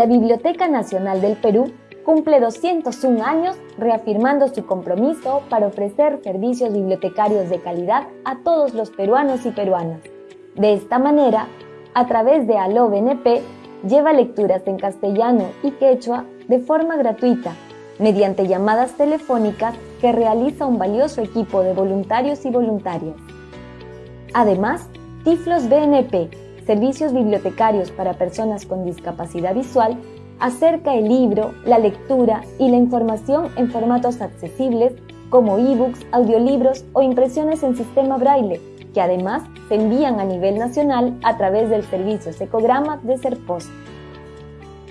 La Biblioteca Nacional del Perú cumple 201 años reafirmando su compromiso para ofrecer servicios bibliotecarios de calidad a todos los peruanos y peruanas. De esta manera, a través de Aló BNP, lleva lecturas en castellano y quechua de forma gratuita, mediante llamadas telefónicas que realiza un valioso equipo de voluntarios y voluntarias. Además, Tiflos BNP, servicios bibliotecarios para personas con discapacidad visual, acerca el libro, la lectura y la información en formatos accesibles como ebooks, audiolibros o impresiones en sistema braille, que además se envían a nivel nacional a través del servicio Secograma de Serpost.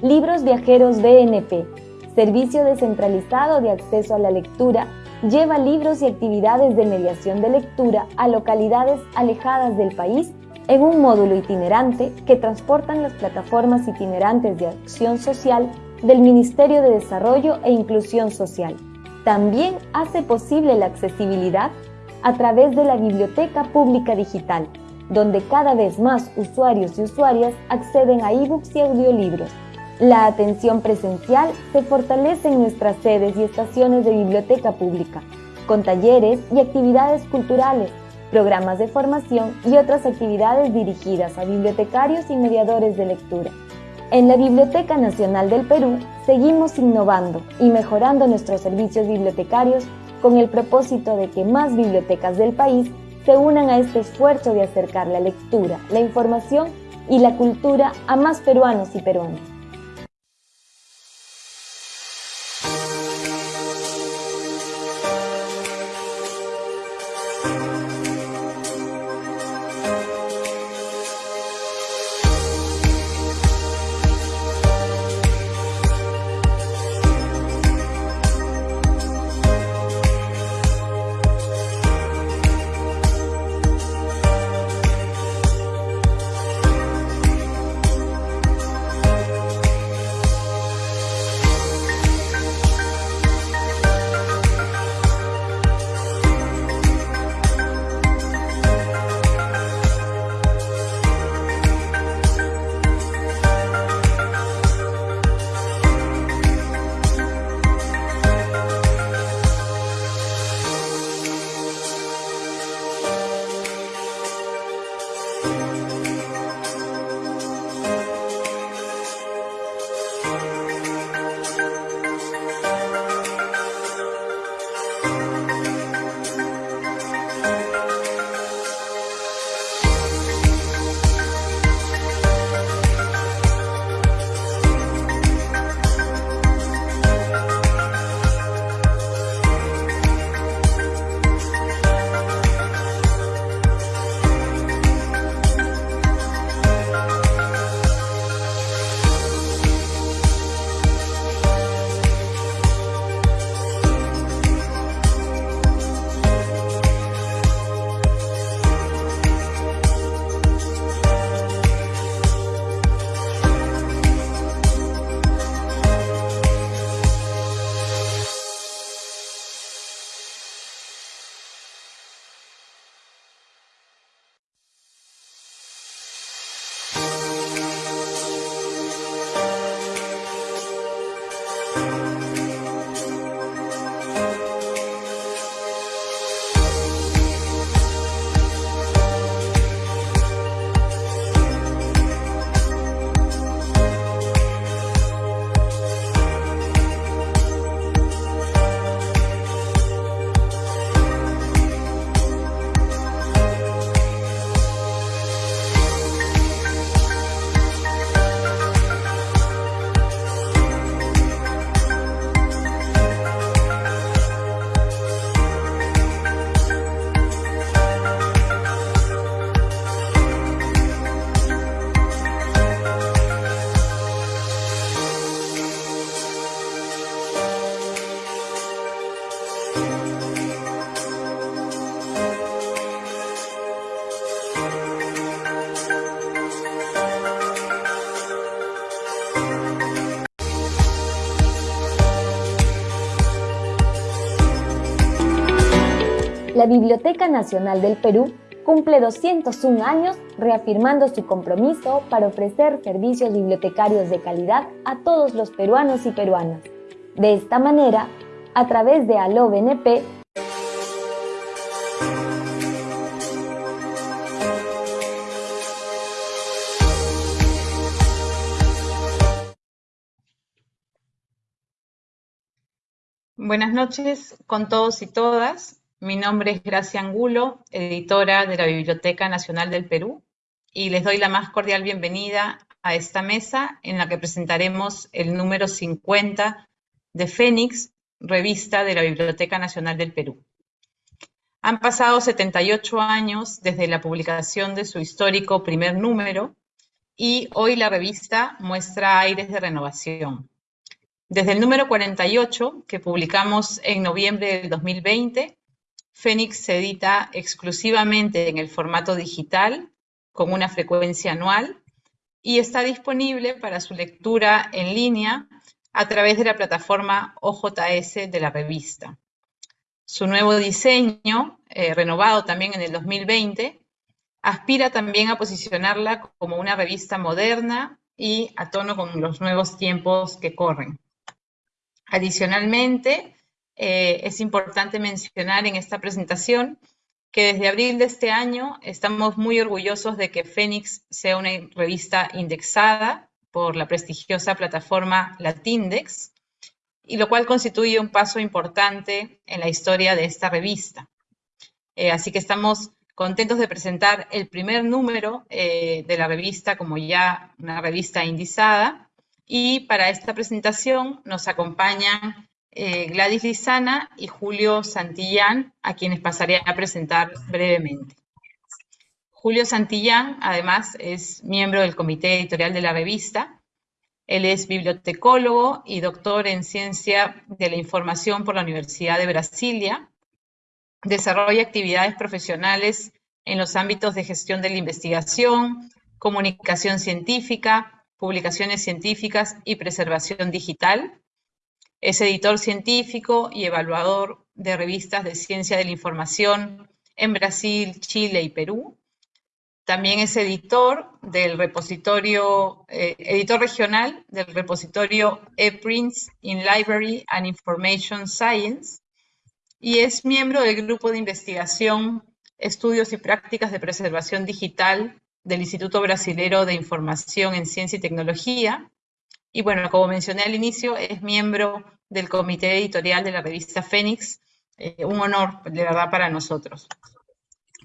Libros Viajeros BNP, servicio descentralizado de acceso a la lectura, lleva libros y actividades de mediación de lectura a localidades alejadas del país en un módulo itinerante que transportan las plataformas itinerantes de acción social del Ministerio de Desarrollo e Inclusión Social. También hace posible la accesibilidad a través de la Biblioteca Pública Digital, donde cada vez más usuarios y usuarias acceden a ebooks y audiolibros. La atención presencial se fortalece en nuestras sedes y estaciones de biblioteca pública, con talleres y actividades culturales, programas de formación y otras actividades dirigidas a bibliotecarios y mediadores de lectura. En la Biblioteca Nacional del Perú seguimos innovando y mejorando nuestros servicios bibliotecarios con el propósito de que más bibliotecas del país se unan a este esfuerzo de acercar la lectura, la información y la cultura a más peruanos y peruanas. Biblioteca Nacional del Perú cumple 201 años reafirmando su compromiso para ofrecer servicios bibliotecarios de calidad a todos los peruanos y peruanas. De esta manera, a través de ALO BNP, Buenas noches con todos y todas. Mi nombre es Gracia Angulo, editora de la Biblioteca Nacional del Perú, y les doy la más cordial bienvenida a esta mesa en la que presentaremos el número 50 de Fénix, revista de la Biblioteca Nacional del Perú. Han pasado 78 años desde la publicación de su histórico primer número y hoy la revista muestra aires de renovación. Desde el número 48, que publicamos en noviembre del 2020, Fénix se edita exclusivamente en el formato digital, con una frecuencia anual, y está disponible para su lectura en línea a través de la plataforma OJS de la revista. Su nuevo diseño, eh, renovado también en el 2020, aspira también a posicionarla como una revista moderna y a tono con los nuevos tiempos que corren. Adicionalmente, eh, es importante mencionar en esta presentación que desde abril de este año estamos muy orgullosos de que Fénix sea una revista indexada por la prestigiosa plataforma Latindex, y lo cual constituye un paso importante en la historia de esta revista. Eh, así que estamos contentos de presentar el primer número eh, de la revista como ya una revista indizada, y para esta presentación nos acompañan eh, Gladys Lizana y Julio Santillán, a quienes pasaré a presentar brevemente. Julio Santillán, además, es miembro del comité editorial de la revista. Él es bibliotecólogo y doctor en Ciencia de la Información por la Universidad de Brasilia. Desarrolla actividades profesionales en los ámbitos de gestión de la investigación, comunicación científica, publicaciones científicas y preservación digital. Es editor científico y evaluador de revistas de ciencia de la información en Brasil, Chile y Perú. También es editor del repositorio, eh, editor regional del repositorio ePrints in Library and Information Science y es miembro del grupo de investigación Estudios y Prácticas de Preservación Digital del Instituto Brasilero de Información en Ciencia y Tecnología. Y bueno, como mencioné al inicio, es miembro del comité editorial de la revista Fénix. Eh, un honor, de verdad, para nosotros.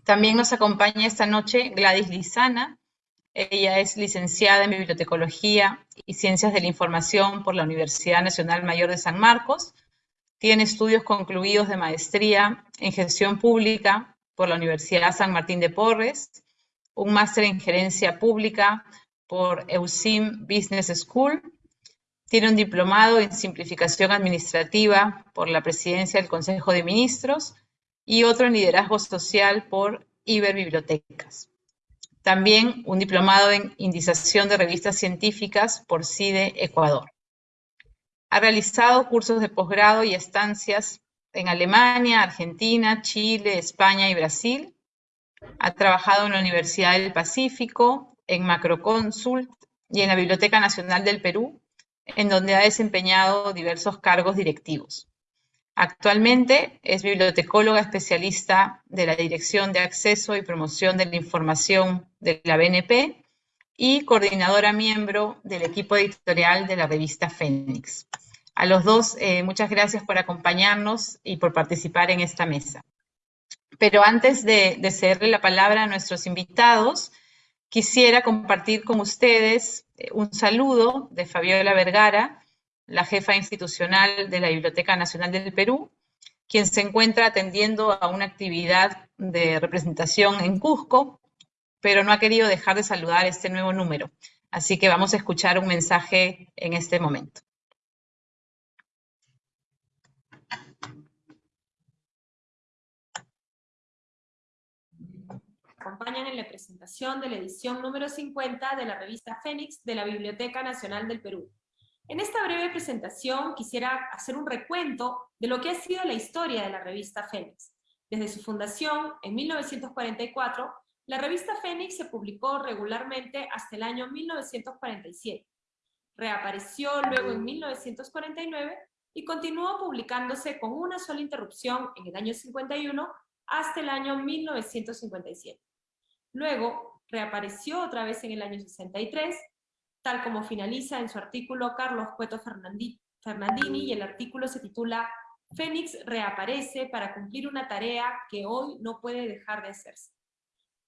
También nos acompaña esta noche Gladys Lizana. Ella es licenciada en Bibliotecología y Ciencias de la Información por la Universidad Nacional Mayor de San Marcos. Tiene estudios concluidos de maestría en Gestión Pública por la Universidad San Martín de Porres un máster en gerencia pública por EUSIM Business School. Tiene un diplomado en simplificación administrativa por la presidencia del Consejo de Ministros y otro en liderazgo social por Iberbibliotecas. También un diplomado en indización de revistas científicas por CIDE Ecuador. Ha realizado cursos de posgrado y estancias en Alemania, Argentina, Chile, España y Brasil ha trabajado en la Universidad del Pacífico, en Macroconsult y en la Biblioteca Nacional del Perú, en donde ha desempeñado diversos cargos directivos. Actualmente es bibliotecóloga especialista de la Dirección de Acceso y Promoción de la Información de la BNP y coordinadora miembro del equipo editorial de la revista Fénix. A los dos, eh, muchas gracias por acompañarnos y por participar en esta mesa. Pero antes de, cederle la palabra a nuestros invitados, quisiera compartir con ustedes un saludo de Fabiola Vergara, la jefa institucional de la Biblioteca Nacional del Perú, quien se encuentra atendiendo a una actividad de representación en Cusco, pero no ha querido dejar de saludar este nuevo número. Así que vamos a escuchar un mensaje en este momento. Acompañan en la presentación de la edición número 50 de la revista Fénix de la Biblioteca Nacional del Perú. En esta breve presentación quisiera hacer un recuento de lo que ha sido la historia de la revista Fénix. Desde su fundación, en 1944, la revista Fénix se publicó regularmente hasta el año 1947. Reapareció luego en 1949 y continuó publicándose con una sola interrupción en el año 51 hasta el año 1957. Luego, reapareció otra vez en el año 63, tal como finaliza en su artículo Carlos Cueto Fernandini, y el artículo se titula Fénix reaparece para cumplir una tarea que hoy no puede dejar de hacerse.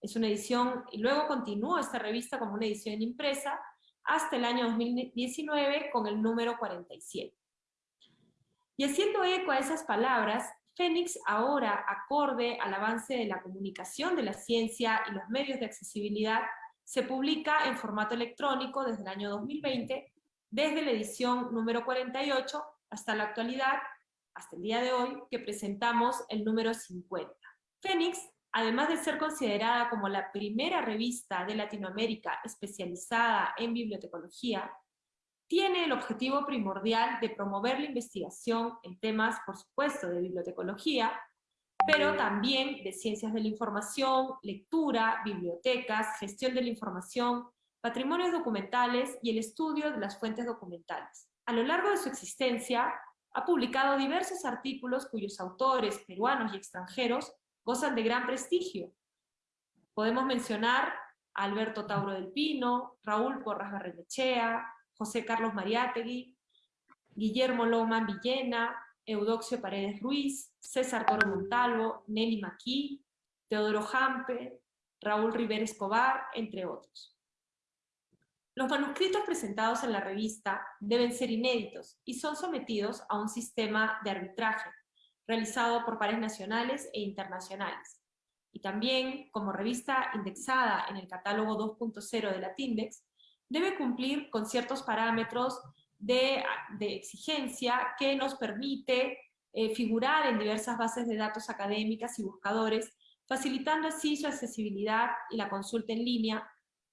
Es una edición, y luego continuó esta revista como una edición impresa hasta el año 2019 con el número 47. Y haciendo eco a esas palabras, Fénix ahora, acorde al avance de la comunicación de la ciencia y los medios de accesibilidad, se publica en formato electrónico desde el año 2020, desde la edición número 48 hasta la actualidad, hasta el día de hoy, que presentamos el número 50. Fénix, además de ser considerada como la primera revista de Latinoamérica especializada en bibliotecología, tiene el objetivo primordial de promover la investigación en temas, por supuesto, de bibliotecología, pero también de ciencias de la información, lectura, bibliotecas, gestión de la información, patrimonios documentales y el estudio de las fuentes documentales. A lo largo de su existencia, ha publicado diversos artículos cuyos autores, peruanos y extranjeros, gozan de gran prestigio. Podemos mencionar a Alberto Tauro del Pino, Raúl Porras Barrenechea, José Carlos Mariátegui, Guillermo Loman Villena, Eudoxio Paredes Ruiz, César Toro Montalvo, Nelly Maquí, Teodoro Jampe, Raúl Rivera Escobar, entre otros. Los manuscritos presentados en la revista deben ser inéditos y son sometidos a un sistema de arbitraje realizado por pares nacionales e internacionales. Y también, como revista indexada en el catálogo 2.0 de la TINDEX, debe cumplir con ciertos parámetros de, exigencia que nos permite eh, figurar en diversas bases de datos académicas y buscadores, facilitando así su accesibilidad y la consulta en línea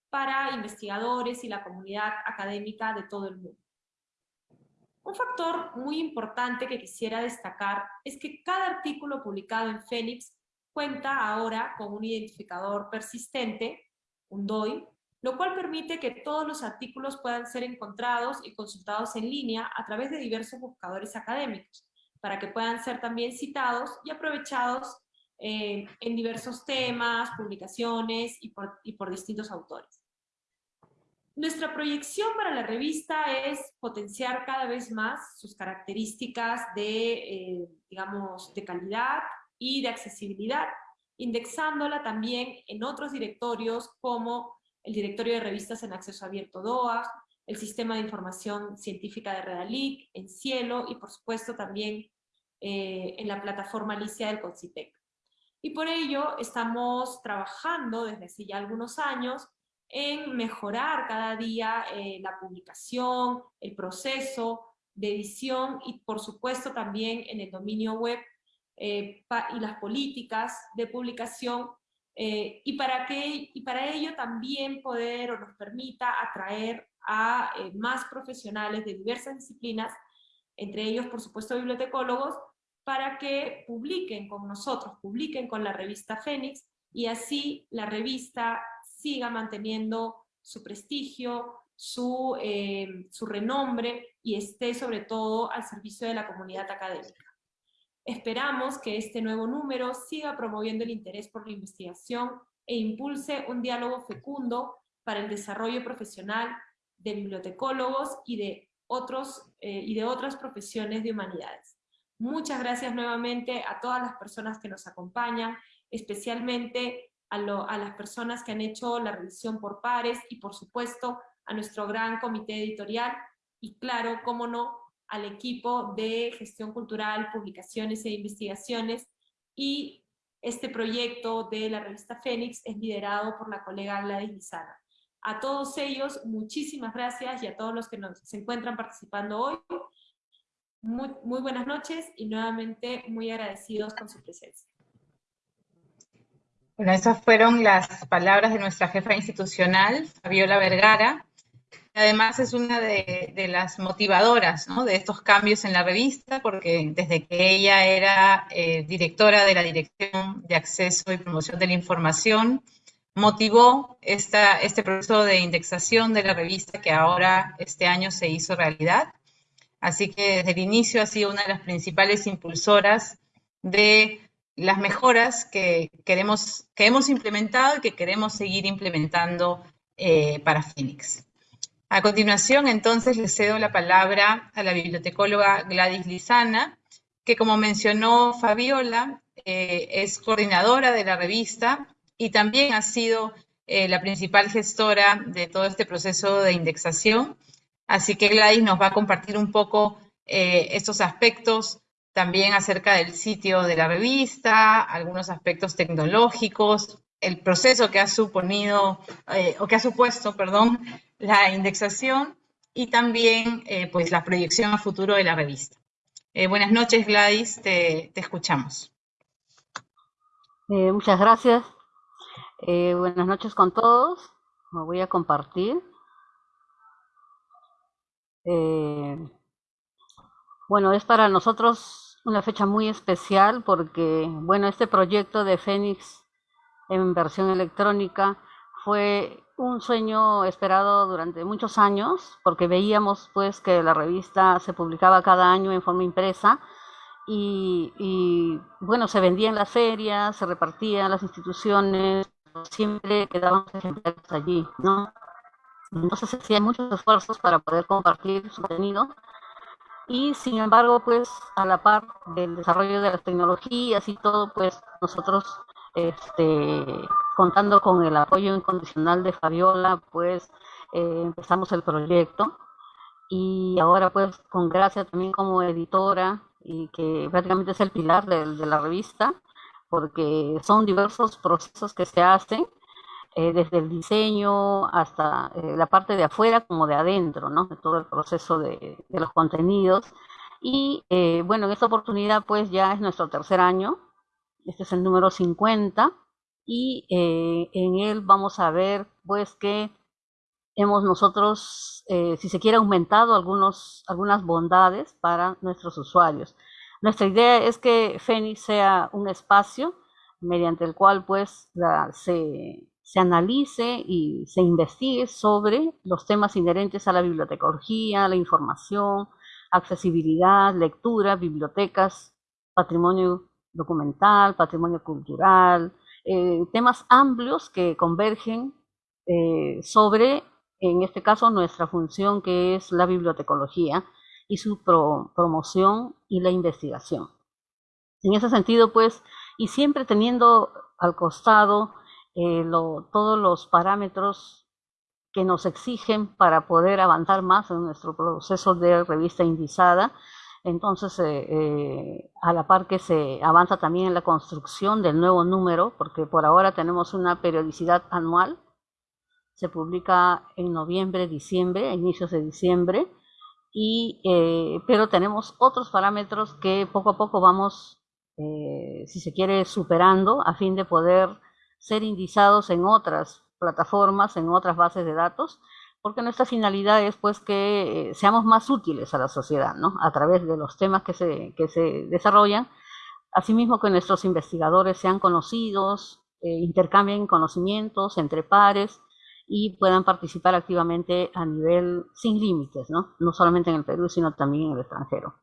para investigadores y la comunidad académica de todo el mundo. Un factor muy importante que quisiera destacar es que cada artículo publicado en Fénix cuenta ahora con un identificador persistente, un DOI, lo cual permite que todos los artículos puedan ser encontrados y consultados en línea a través de diversos buscadores académicos, para que puedan ser también citados y aprovechados eh, en diversos temas, publicaciones y por, distintos autores. Nuestra proyección para la revista es potenciar cada vez más sus características de, eh, digamos, de calidad y de accesibilidad, indexándola también en otros directorios como el directorio de revistas en acceso abierto DOA, el sistema de información científica de Redalic, en Cielo y por supuesto también eh, en la plataforma Alicia del CONCITEC. Y por ello estamos trabajando desde hace ya algunos años en mejorar cada día eh, la publicación, el proceso de edición y por supuesto también en el dominio web eh, y las políticas de publicación eh, y, para que, y para ello también poder o nos permita atraer a eh, más profesionales de diversas disciplinas, entre ellos por supuesto bibliotecólogos, para que publiquen con nosotros, publiquen con la revista Fénix, y así la revista siga manteniendo su prestigio, su, eh, su renombre, y esté sobre todo al servicio de la comunidad académica. Esperamos que este nuevo número siga promoviendo el interés por la investigación e impulse un diálogo fecundo para el desarrollo profesional de bibliotecólogos y de, otros, eh, y de otras profesiones de humanidades. Muchas gracias nuevamente a todas las personas que nos acompañan, especialmente a, a las personas que han hecho la revisión por pares y por supuesto a nuestro gran comité editorial y claro, cómo no, al equipo de gestión cultural, publicaciones e investigaciones y este proyecto de la revista Fénix es liderado por la colega Gladys Lizana. A todos ellos, muchísimas gracias y a todos los que nos, se encuentran participando hoy, muy, muy buenas noches y nuevamente muy agradecidos con su presencia. Bueno, esas fueron las palabras de nuestra jefa institucional, Fabiola Vergara, además es una de, las motivadoras de estos cambios en la revista, porque desde que ella era eh, directora de la Dirección de Acceso y Promoción de la Información, motivó este proceso de indexación de la revista que ahora este año se hizo realidad. Así que desde el inicio ha sido una de las principales impulsoras de las mejoras que, queremos, que hemos implementado y que queremos seguir implementando eh, para Phoenix. A continuación, entonces, le cedo la palabra a la bibliotecóloga Gladys Lizana, que como mencionó Fabiola, eh, es coordinadora de la revista y también ha sido eh, la principal gestora de todo este proceso de indexación. Así que Gladys nos va a compartir un poco estos aspectos también acerca del sitio de la revista, algunos aspectos tecnológicos, el proceso que ha suponido, eh, o que ha supuesto, perdón, la indexación y también eh, pues la proyección a futuro de la revista. Eh, buenas noches Gladys, te, te escuchamos. muchas gracias. buenas noches con todos. Me voy a compartir. bueno, es para nosotros una fecha muy especial porque, bueno, este proyecto de Fénix en versión electrónica fue un sueño esperado durante muchos años porque veíamos pues que la revista se publicaba cada año en forma impresa y, bueno se vendía en las ferias se repartía en las instituciones siempre quedaban ejemplares allí no entonces se hacían muchos esfuerzos para poder compartir su contenido y sin embargo pues a la par del desarrollo de las tecnologías y todo pues nosotros este, contando con el apoyo incondicional de Fabiola, pues eh, empezamos el proyecto y ahora pues con Gracia también como editora y que prácticamente es el pilar de, la revista, porque son diversos procesos que se hacen, eh, desde el diseño hasta eh, la parte de afuera como de adentro, ¿no? De todo el proceso de, los contenidos. Y bueno, en esta oportunidad pues ya es nuestro tercer año este es el número 50 y eh, en él vamos a ver pues que hemos nosotros, eh, si se quiere, aumentado algunos, algunas bondades para nuestros usuarios. Nuestra idea es que Fénix sea un espacio mediante el cual pues se, se analice y se investigue sobre los temas inherentes a la bibliotecología, la información, accesibilidad, lectura, bibliotecas, patrimonio documental, patrimonio cultural, eh, temas amplios que convergen eh, sobre, en este caso, nuestra función que es la bibliotecología y su promoción y la investigación. En ese sentido, pues, y siempre teniendo al costado eh, todos los parámetros que nos exigen para poder avanzar más en nuestro proceso de revista indizada, entonces, eh, eh, a la par que se avanza también en la construcción del nuevo número, porque por ahora tenemos una periodicidad anual, se publica en noviembre, diciembre, inicios de diciembre, y, eh, pero tenemos otros parámetros que poco a poco vamos, si se quiere, superando a fin de poder ser indizados en otras plataformas, en otras bases de datos, porque nuestra finalidad es pues que eh, seamos más útiles a la sociedad, ¿no? A través de los temas que se, que se desarrollan, asimismo que nuestros investigadores sean conocidos, eh, intercambien conocimientos entre pares y puedan participar activamente a nivel sin límites, ¿no? No solamente en el Perú, sino también en el extranjero.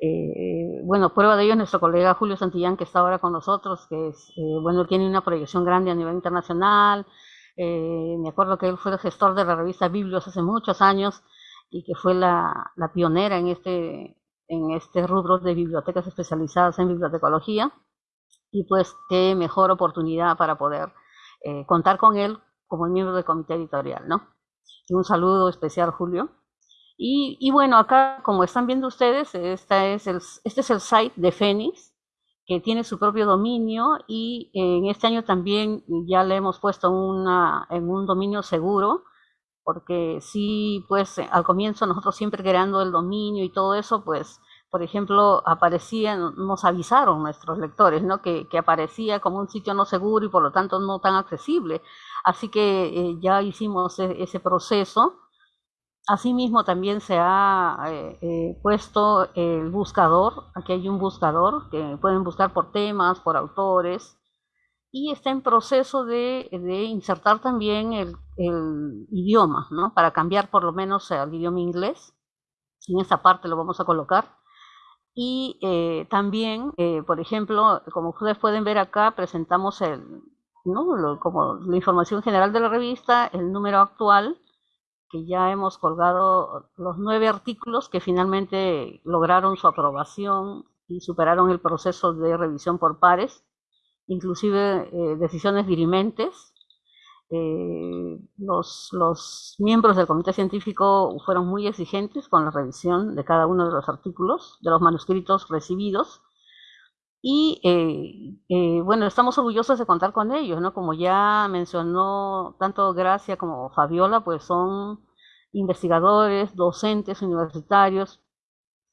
Eh, bueno, prueba de ello es nuestro colega Julio Santillán, que está ahora con nosotros, que es, bueno, tiene una proyección grande a nivel internacional, eh, me acuerdo que él fue el gestor de la revista Biblios hace muchos años y que fue la, pionera en este, en este rubro de bibliotecas especializadas en bibliotecología. Y pues qué mejor oportunidad para poder eh, contar con él como miembro del comité editorial, ¿no? un saludo especial, Julio. Y, y, bueno, acá, como están viendo ustedes, esta es el, este es el site de Fénix, que tiene su propio dominio y en este año también ya le hemos puesto una, en un dominio seguro, porque sí, pues al comienzo nosotros siempre creando el dominio y todo eso, pues, por ejemplo, aparecían, nos avisaron nuestros lectores, ¿no? Que, que aparecía como un sitio no seguro y por lo tanto no tan accesible. Así que eh, ya hicimos e, ese proceso Asimismo, también se ha eh, eh, puesto el buscador. Aquí hay un buscador que pueden buscar por temas, por autores. Y está en proceso de, insertar también el, idioma, ¿no? Para cambiar por lo menos al idioma inglés. En esta parte lo vamos a colocar. Y eh, también, por ejemplo, como ustedes pueden ver acá, presentamos el, ¿no? como la información general de la revista, el número actual que ya hemos colgado los nueve artículos que finalmente lograron su aprobación y superaron el proceso de revisión por pares, inclusive eh, decisiones dirimentes. Eh, los, los, miembros del comité científico fueron muy exigentes con la revisión de cada uno de los artículos, de los manuscritos recibidos. Y eh, bueno, estamos orgullosos de contar con ellos, ¿no? Como ya mencionó tanto Gracia como Fabiola, pues son investigadores, docentes universitarios,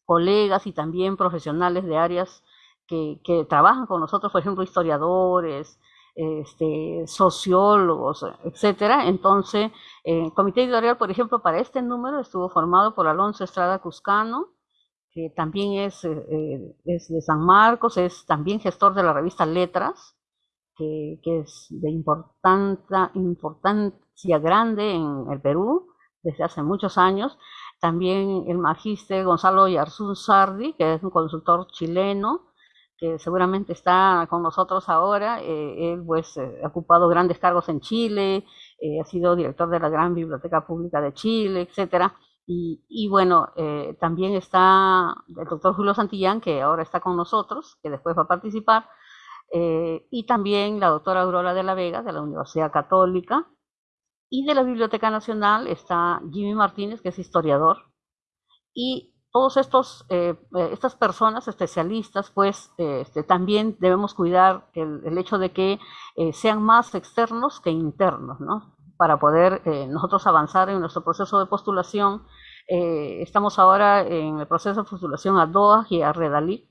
colegas y también profesionales de áreas que, trabajan con nosotros, por ejemplo, historiadores, este, sociólogos, etcétera. Entonces, el comité editorial, por ejemplo, para este número estuvo formado por Alonso Estrada Cuscano, que también es, eh, es de San Marcos, es también gestor de la revista Letras, que, que es de importancia, grande en el Perú desde hace muchos años. También el magíster Gonzalo Yarzún Sardi, que es un consultor chileno, que seguramente está con nosotros ahora. Eh, él pues eh, ha ocupado grandes cargos en Chile, eh, ha sido director de la Gran Biblioteca Pública de Chile, etcétera. Y, bueno, también está el doctor Julio Santillán, que ahora está con nosotros, que después va a participar, y también la doctora Aurora de la Vega, de la Universidad Católica, y de la Biblioteca Nacional está Jimmy Martínez, que es historiador. Y todos estos, eh, eh, estas personas especialistas, pues este, también debemos cuidar el, hecho de que eh, sean más externos que internos, ¿no? Para poder nosotros avanzar en nuestro proceso de postulación. estamos ahora en el proceso de postulación a DOA y a Redalí.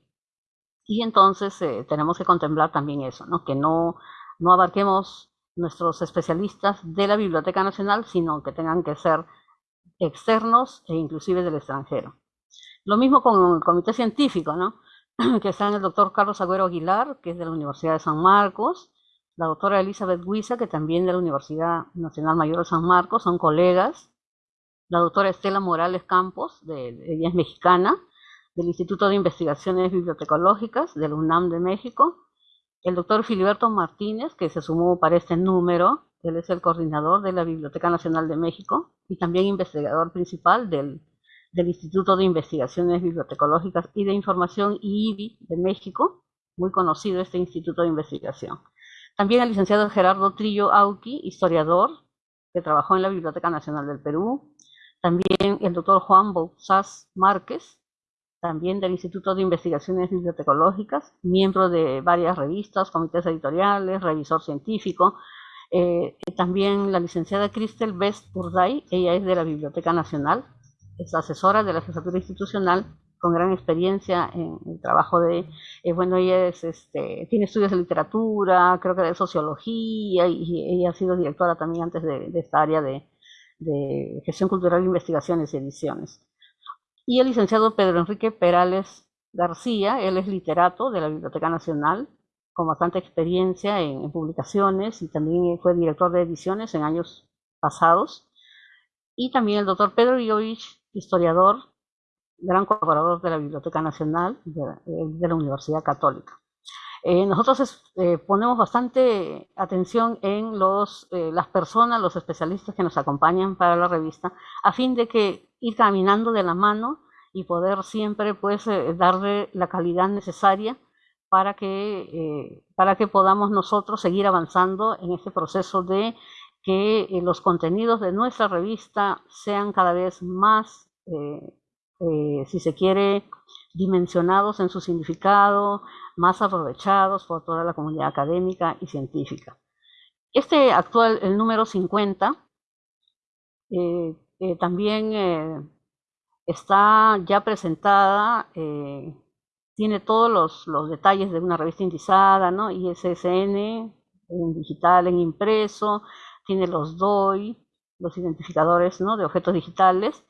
Y entonces tenemos que contemplar también eso, ¿no? Que no, no abarquemos nuestros especialistas de la Biblioteca Nacional, sino que tengan que ser externos e inclusive del extranjero. Lo mismo con el comité científico, ¿no? que están el doctor Carlos Agüero Aguilar, que es de la Universidad de San Marcos, la doctora Elizabeth Huiza, que también de la Universidad Nacional Mayor de San Marcos, son colegas, la doctora Estela Morales Campos, de, ella es mexicana, del Instituto de Investigaciones Bibliotecológicas de la UNAM de México, el doctor Filiberto Martínez, que se sumó para este número, él es el coordinador de la Biblioteca Nacional de México y también investigador principal del, Instituto de Investigaciones Bibliotecológicas y de Información IBI de México, muy conocido este instituto de investigación. También el licenciado Gerardo Trillo Auqui, historiador, que trabajó en la Biblioteca Nacional del Perú. También el doctor Juan Bouzás Márquez, también del Instituto de Investigaciones Bibliotecológicas, miembro de varias revistas, comités editoriales, revisor científico. Eh, también la licenciada Cristel Best Urday, ella es de la Biblioteca Nacional, es asesora de la jefatura institucional con gran experiencia en el trabajo de, eh, bueno, ella es, este, tiene estudios de literatura, creo que de sociología, y, ella ha sido directora también antes de, esta área de, de gestión cultural, investigaciones y ediciones y el licenciado Pedro Enrique Perales García, él es literato de la Biblioteca Nacional, con bastante experiencia en, publicaciones y también fue director de ediciones en años pasados. Y también el doctor Pedro Iovich, historiador, gran colaborador de la Biblioteca Nacional de, la Universidad Católica. Eh, nosotros eh, ponemos bastante atención en los, eh, las personas, los especialistas que nos acompañan para la revista, a fin de que ir caminando de la mano y poder siempre pues darle la calidad necesaria para que, para que podamos nosotros seguir avanzando en este proceso de que los contenidos de nuestra revista sean cada vez más, si se quiere, dimensionados en su significado, más aprovechados por toda la comunidad académica y científica. Este actual, el número 50, eh, también eh, está ya presentada, eh, tiene todos los, detalles de una revista indizada, ¿no? ISSN, en digital, en impreso, tiene los DOI, los identificadores ¿no? de objetos digitales,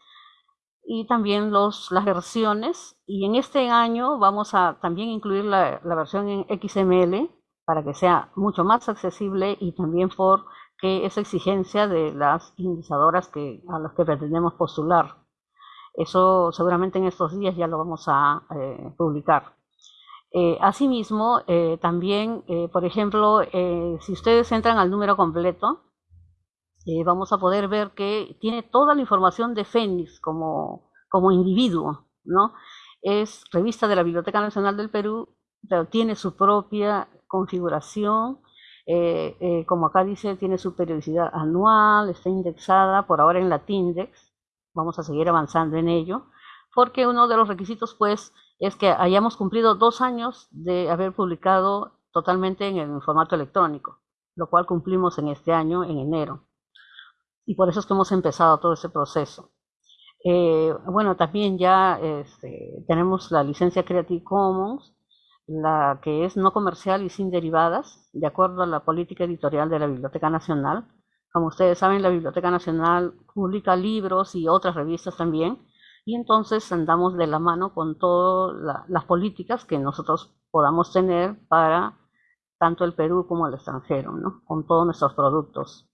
y también los, las versiones. Y en este año vamos a también incluir la, la versión en XML para que sea mucho más accesible y también porque es exigencia de las indexadoras que, a las que pretendemos postular. Eso seguramente en estos días ya lo vamos a eh, publicar. Eh, asimismo, eh, también, por ejemplo, si ustedes entran al número completo, vamos a poder ver que tiene toda la información de Fénix como, como individuo, ¿no? Es revista de la Biblioteca Nacional del Perú, pero tiene su propia configuración, eh, eh, como acá dice, tiene su periodicidad anual, está indexada por ahora en la TINDEX, vamos a seguir avanzando en ello, porque uno de los requisitos pues es que hayamos cumplido dos años de haber publicado totalmente en el formato electrónico, lo cual cumplimos en este año, en enero. Y por eso es que hemos empezado todo ese proceso. Eh, bueno, también ya este, tenemos la licencia Creative Commons, la que es no comercial y sin derivadas, de acuerdo a la política editorial de la Biblioteca Nacional. Como ustedes saben, la Biblioteca Nacional publica libros y otras revistas también, y entonces andamos de la mano con todas las políticas que nosotros podamos tener para tanto el Perú como el extranjero, ¿no? con todos nuestros productos.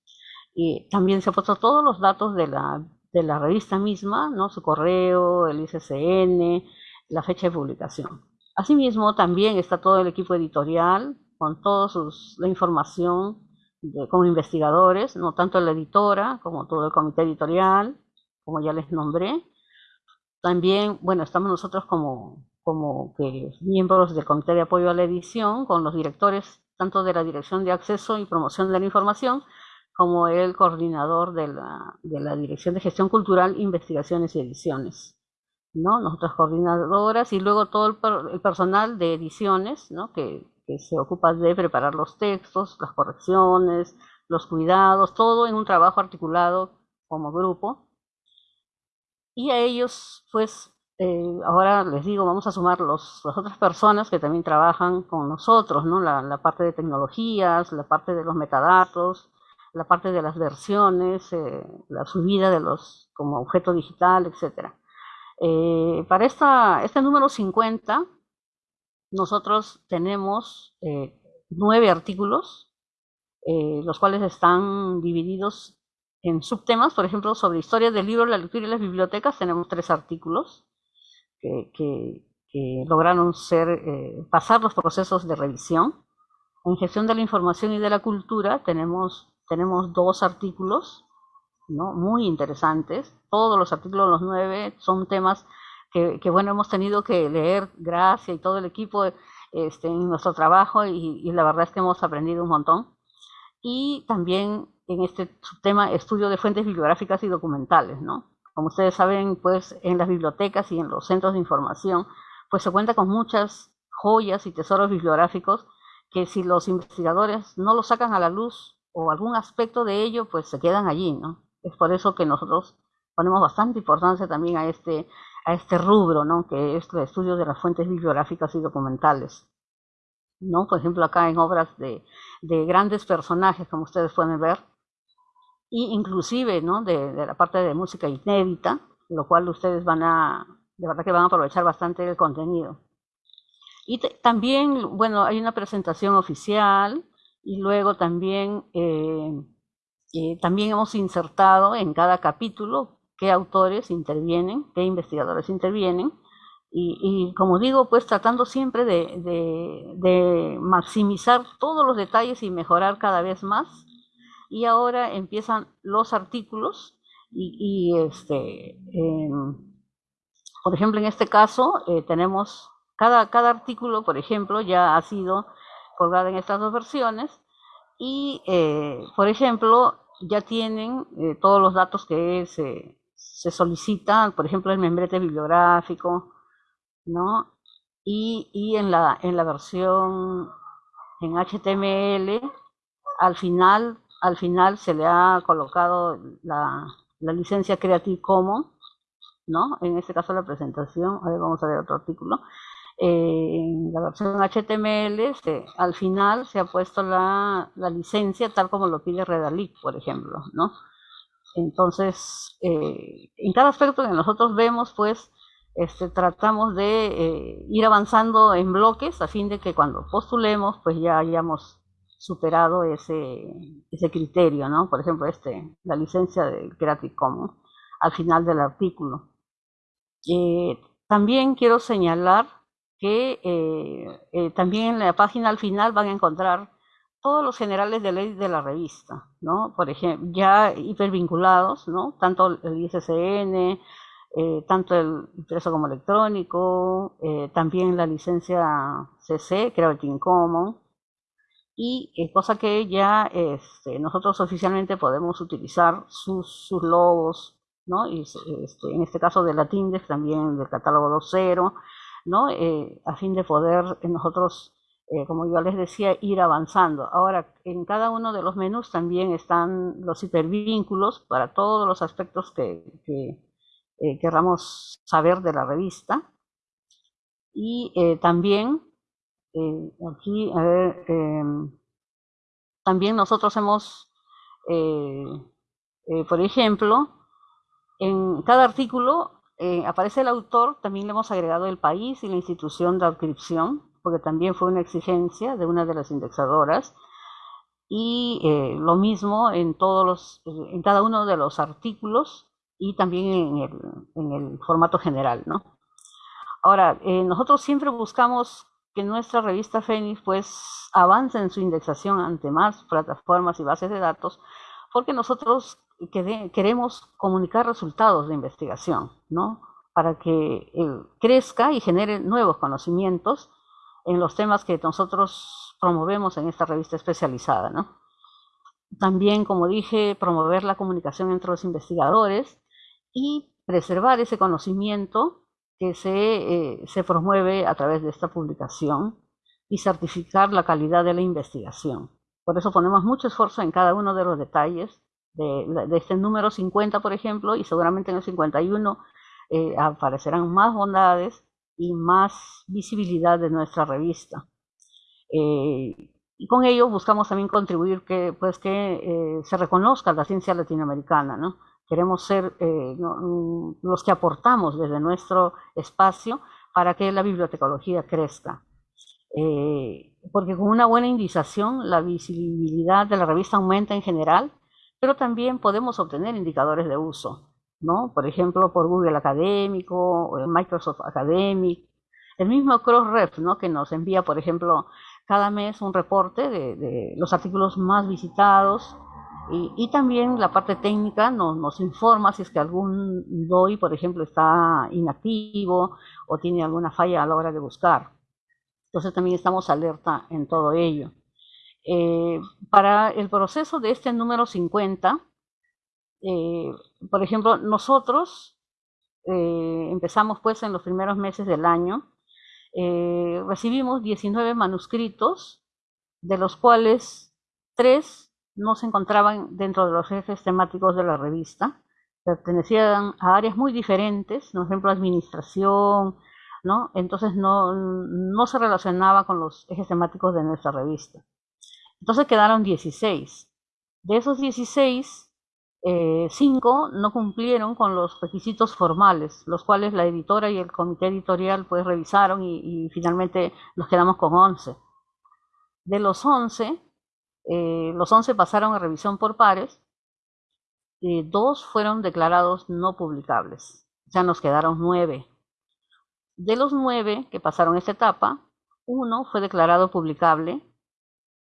Y también se han puesto todos los datos de la, de la revista misma, ¿no? su correo, el ICCN, la fecha de publicación. Asimismo, también está todo el equipo editorial con toda la información como investigadores, no tanto la editora como todo el comité editorial, como ya les nombré. También, bueno, estamos nosotros como, como que miembros del comité de apoyo a la edición, con los directores tanto de la Dirección de Acceso y Promoción de la Información, como el coordinador de la, de la Dirección de Gestión Cultural, Investigaciones y Ediciones. ¿no? Nosotras coordinadoras y luego todo el, personal de ediciones, ¿no? Que, se ocupa de preparar los textos, las correcciones, los cuidados, todo en un trabajo articulado como grupo. Y a ellos, pues, eh, ahora les digo, vamos a sumar los, las otras personas que también trabajan con nosotros, ¿no? La, la, parte de tecnologías, la parte de los metadatos, la parte de las versiones, eh, la subida de los como objeto digital, etcétera. Eh, para esta, este número 50, nosotros tenemos eh, nueve artículos, eh, los cuales están divididos en subtemas. Por ejemplo, sobre historia del libro, la lectura y las bibliotecas, tenemos tres artículos que, que, lograron ser, pasar los procesos de revisión. En gestión de la información y de la cultura tenemos, tenemos dos artículos ¿no? muy interesantes. Todos los artículos, los nueve, son temas que, bueno, hemos tenido que leer, Gracia y todo el equipo este, en nuestro trabajo y, la verdad es que hemos aprendido un montón. Y también en este tema, estudio de fuentes bibliográficas y documentales, ¿no? Como ustedes saben, pues en las bibliotecas y en los centros de información, pues se cuenta con muchas joyas y tesoros bibliográficos que si los investigadores no los sacan a la luz o algún aspecto de ello, pues se quedan allí, ¿no? Es por eso que nosotros ponemos bastante importancia también a este, a este rubro, ¿no? que es el estudio de las fuentes bibliográficas y documentales. ¿no? Por ejemplo, acá en obras de, de grandes personajes, como ustedes pueden ver, y inclusive ¿no? de, de, la parte de música inédita, lo cual ustedes van a, de verdad que van a aprovechar bastante el contenido. Y también, bueno, hay una presentación oficial y luego también eh, también hemos insertado en cada capítulo qué autores intervienen, qué investigadores intervienen, y, como digo, pues tratando siempre de, maximizar todos los detalles y mejorar cada vez más. Y ahora empiezan los artículos y, este, por ejemplo, en este caso eh, tenemos cada, cada artículo, por ejemplo, ya ha sido colgado en estas dos versiones y, eh, por ejemplo, ya tienen eh, todos los datos que se, se, solicitan, por ejemplo, el membrete bibliográfico, ¿no? Y, y en, la, en la versión en HTML, al final, al final se le ha colocado la, la licencia Creative Commons, ¿no? En este caso la presentación, a ver, vamos a ver otro artículo, en la versión HTML al final se ha puesto la, licencia tal como lo pide Redalic, por ejemplo, ¿no? Entonces, eh, en cada aspecto que nosotros vemos, pues, este, tratamos de eh, ir avanzando en bloques a fin de que cuando postulemos, pues ya hayamos superado ese, ese criterio, ¿no? Por ejemplo, este, la licencia de Creative Commons al final del artículo. Eh, también quiero señalar que eh, también en la página al final van a encontrar todos los generales de ley de la revista, ¿no? Por ejemplo, ya hipervinculados, ¿no? Tanto el ISSN, eh, tanto el impreso como electrónico, eh, también la licencia CC, Creative Commons, y eh, cosa que ya este, nosotros oficialmente podemos utilizar sus, sus logos, ¿no? Y, este, en este caso de la Tindex, también del catálogo 2.0, ¿no? a fin de poder nosotros como yo les decía, ir avanzando. Ahora, en cada uno de los menús también están los hipervínculos para todos los aspectos que, que, eh, querramos saber de la revista. Y eh, también, eh, aquí, a ver, em, también nosotros hemos, por ejemplo, en cada artículo aparece el autor, también le hemos agregado el país y la institución de adscripción, porque también fue una exigencia de una de las indexadoras. Y lo mismo en todos los, en cada uno de los artículos y también en el, en el formato general, ¿no? Ahora, eh, nosotros siempre buscamos que nuestra revista Fénix pues avance en su indexación ante más plataformas y bases de datos, porque nosotros queremos comunicar resultados de investigación, ¿no? Para que eh, crezca y genere nuevos conocimientos en los temas que nosotros promovemos en esta revista especializada, ¿no? También, como dije, promover la comunicación entre los investigadores y preservar ese conocimiento que se, eh, se promueve a través de esta publicación y certificar la calidad de la investigación. Por eso ponemos mucho esfuerzo en cada uno de los detalles de, este número 50, por ejemplo, y seguramente en el 51 eh, aparecerán más bondades y más visibilidad de nuestra revista. Eh, y con ello buscamos también contribuir que, pues, que se reconozca la ciencia latinoamericana, ¿no? Queremos ser eh, mm, los que aportamos desde nuestro espacio para que la bibliotecología crezca. Eh, porque con una buena indización la visibilidad de la revista aumenta en general, pero también podemos obtener indicadores de uso, ¿no? Por ejemplo, por Google Académico, o Microsoft Academic, el mismo Crossref, ¿no? Que nos envía, por ejemplo, cada mes un reporte de, de los artículos más visitados y, también la parte técnica nos, nos, informa si es que algún DOI, por ejemplo, está inactivo o tiene alguna falla a la hora de buscar. Entonces también estamos alerta en todo ello. Eh, para el proceso de este número 50, eh, por ejemplo, nosotros eh, empezamos pues en los primeros meses del año, recibimos 19 manuscritos, de los cuales 3 no se encontraban dentro de los ejes temáticos de la revista, pertenecían a áreas muy diferentes, por ejemplo, administración, ¿no? Entonces no, no se relacionaba con los ejes temáticos de nuestra revista. Entonces quedaron 16. De esos 16, 5 eh, no cumplieron con los requisitos formales, los cuales la editora y el comité editorial pues revisaron y, finalmente nos quedamos con 11. De los 11, eh, los 11 pasaron a revisión por pares, y dos fueron declarados no publicables, ya nos quedaron nueve. De los nueve que pasaron esta etapa, uno fue declarado publicable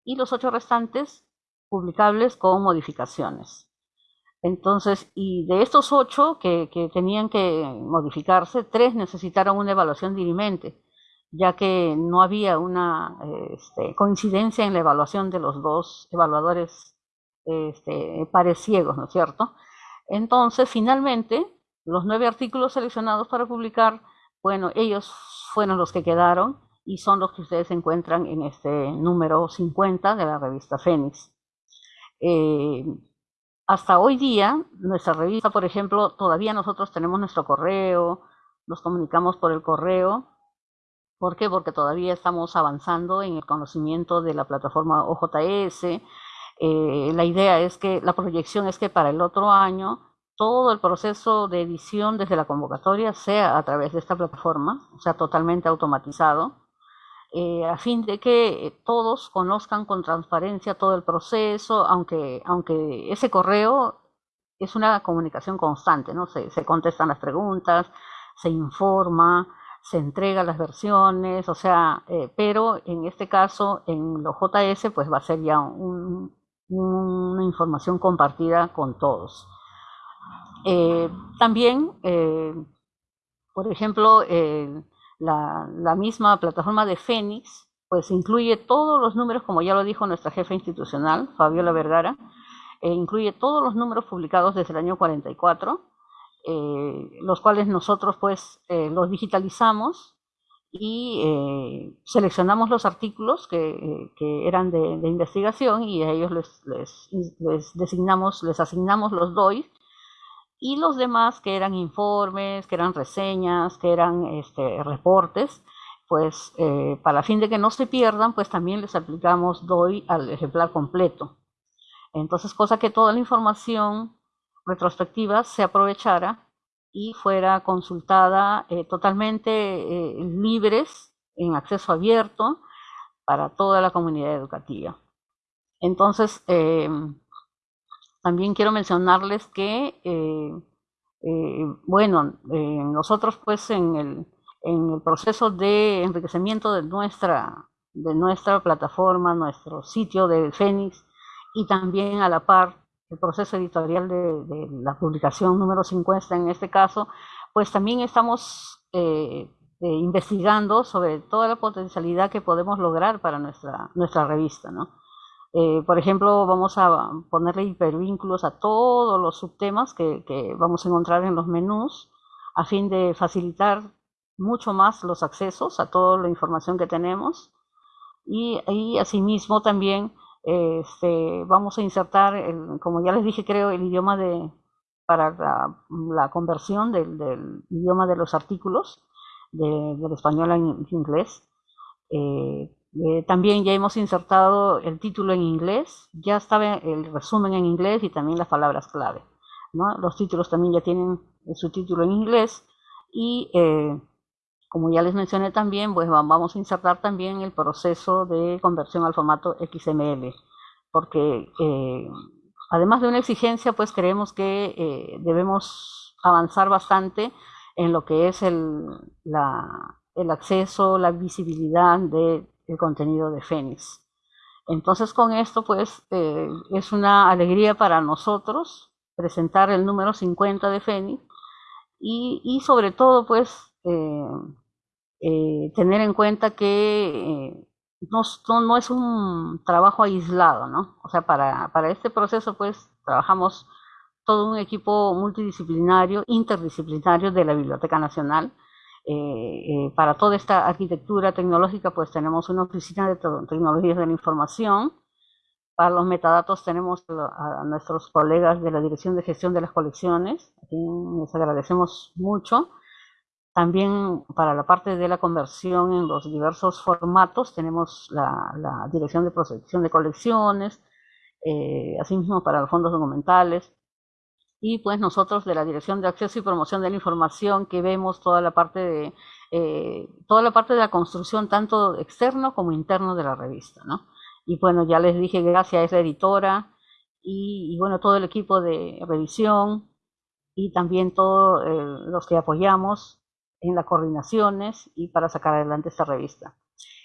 y los ocho restantes publicables con modificaciones. Entonces, y de estos ocho que, que tenían que modificarse, tres necesitaron una evaluación dirimente ya que no había una este, coincidencia en la evaluación de los dos evaluadores este, pares ciegos, ¿no es cierto? Entonces, finalmente, los nueve artículos seleccionados para publicar, bueno, ellos fueron los que quedaron y son los que ustedes encuentran en este número 50 de la revista Fénix. Eh, hasta hoy día, nuestra revista, por ejemplo, todavía nosotros tenemos nuestro correo, nos comunicamos por el correo, ¿Por qué? Porque todavía estamos avanzando en el conocimiento de la plataforma OJS. Eh, la idea es que, la proyección es que para el otro año todo el proceso de edición desde la convocatoria sea a través de esta plataforma, o sea, totalmente automatizado, eh, a fin de que todos conozcan con transparencia todo el proceso, aunque, aunque ese correo es una comunicación constante, ¿no? Se, contestan las preguntas, se informa, se entrega las versiones, o sea, eh, pero en este caso, en los JS, pues va a ser ya una información compartida con todos. Eh, también, eh, por ejemplo, la, misma plataforma de Fénix, pues incluye todos los números, como ya lo dijo nuestra jefa institucional, Fabiola Vergara, incluye todos los números publicados desde el año 44, eh, los cuales nosotros pues eh, los digitalizamos y eh, seleccionamos los artículos que, que eran de, de, investigación y a ellos les, les, les, designamos, les asignamos los DOI y los demás que eran informes, que eran reseñas, que eran este, reportes, pues para fin de que no se pierdan, pues también les aplicamos DOI al ejemplar completo. Entonces, cosa que toda la información retrospectiva se aprovechara y fuera consultada eh, totalmente eh, libres, en acceso abierto, para toda la comunidad educativa. Entonces, eh, también quiero mencionarles que, bueno, nosotros pues en el, en el, proceso de enriquecimiento de nuestra, de nuestra plataforma, nuestro sitio de Fénix, y también a la par el proceso editorial de, la publicación número 50 en este caso, pues también estamos eh, eh, investigando sobre toda la potencialidad que podemos lograr para nuestra, nuestra revista, ¿no? Eh, por ejemplo, vamos a ponerle hipervínculos a todos los subtemas que, que, vamos a encontrar en los menús a fin de facilitar mucho más los accesos a toda la información que tenemos y, y asimismo también este, vamos a insertar, el, como ya les dije, creo, el idioma de para la, conversión del, del, idioma de los artículos de, del español al inglés. Eh, eh, también ya hemos insertado el título en inglés, ya estaba el resumen en inglés y también las palabras clave. Los títulos también ya tienen su título en inglés y eh, como ya les mencioné también, pues vamos a insertar también el proceso de conversión al formato XML, porque eh, además de una exigencia, pues creemos que debemos avanzar bastante en lo que es el, el acceso, la visibilidad del contenido de Fénix. Entonces con esto, pues eh, es una alegría para nosotros presentar el número 50 de Fénix y, y sobre todo, pues, eh, eh, tener en cuenta que eh, no, no, es un trabajo aislado, ¿no? O sea, para, para este proceso, pues, trabajamos todo un equipo multidisciplinario, interdisciplinario de la Biblioteca Nacional. Eh, para toda esta arquitectura tecnológica, pues tenemos una oficina de tecnologías de la información. Para los metadatos tenemos a, nuestros colegas de la Dirección de Gestión de las Colecciones, a quien les agradecemos mucho. También para la parte de la conversión en los diversos formatos tenemos la, la Dirección de Protección de Colecciones, eh, asimismo para los fondos documentales, y pues nosotros de la Dirección de Acceso y Promoción de la Información que vemos toda la parte de eh, toda la parte de la construcción tanto externo como interno de la revista, ¿no? Y bueno, ya les dije gracias a esa editora y, bueno, todo el equipo de revisión y también todos eh, los que apoyamos en las coordinaciones y para sacar adelante esta revista.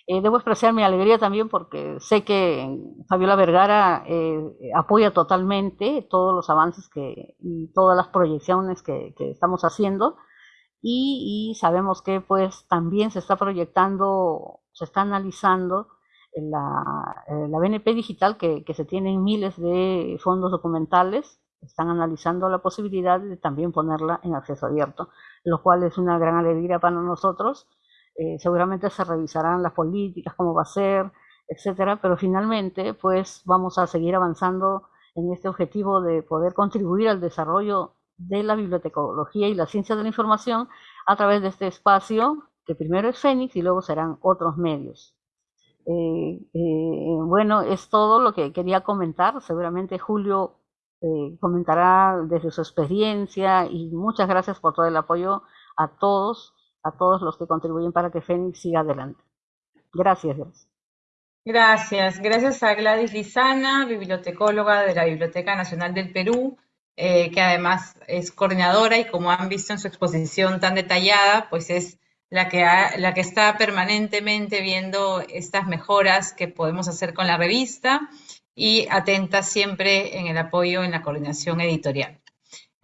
Eh, debo expresar mi alegría también porque sé que Fabiola Vergara eh, apoya totalmente todos los avances que, y todas las proyecciones que, que estamos haciendo y, sabemos que pues también se está proyectando, se está analizando la, eh, la BNP digital que, que se tienen miles de fondos documentales, están analizando la posibilidad de también ponerla en acceso abierto lo cual es una gran alegría para nosotros. Eh, seguramente se revisarán las políticas, cómo va a ser, etcétera, pero finalmente, pues vamos a seguir avanzando en este objetivo de poder contribuir al desarrollo de la bibliotecología y la ciencia de la información a través de este espacio, que primero es Fénix y luego serán otros medios. Eh, eh, bueno, es todo lo que quería comentar. Seguramente Julio comentará desde su experiencia y muchas gracias por todo el apoyo a todos, a todos los que contribuyen para que Fénix siga adelante. Gracias, gracias. Gracias, a Gladys Lizana, bibliotecóloga de la Biblioteca Nacional del Perú, que además es coordinadora y como han visto en su exposición tan detallada, pues es la que, la que está permanentemente viendo estas mejoras que podemos hacer con la revista y atenta siempre en el apoyo en la coordinación editorial.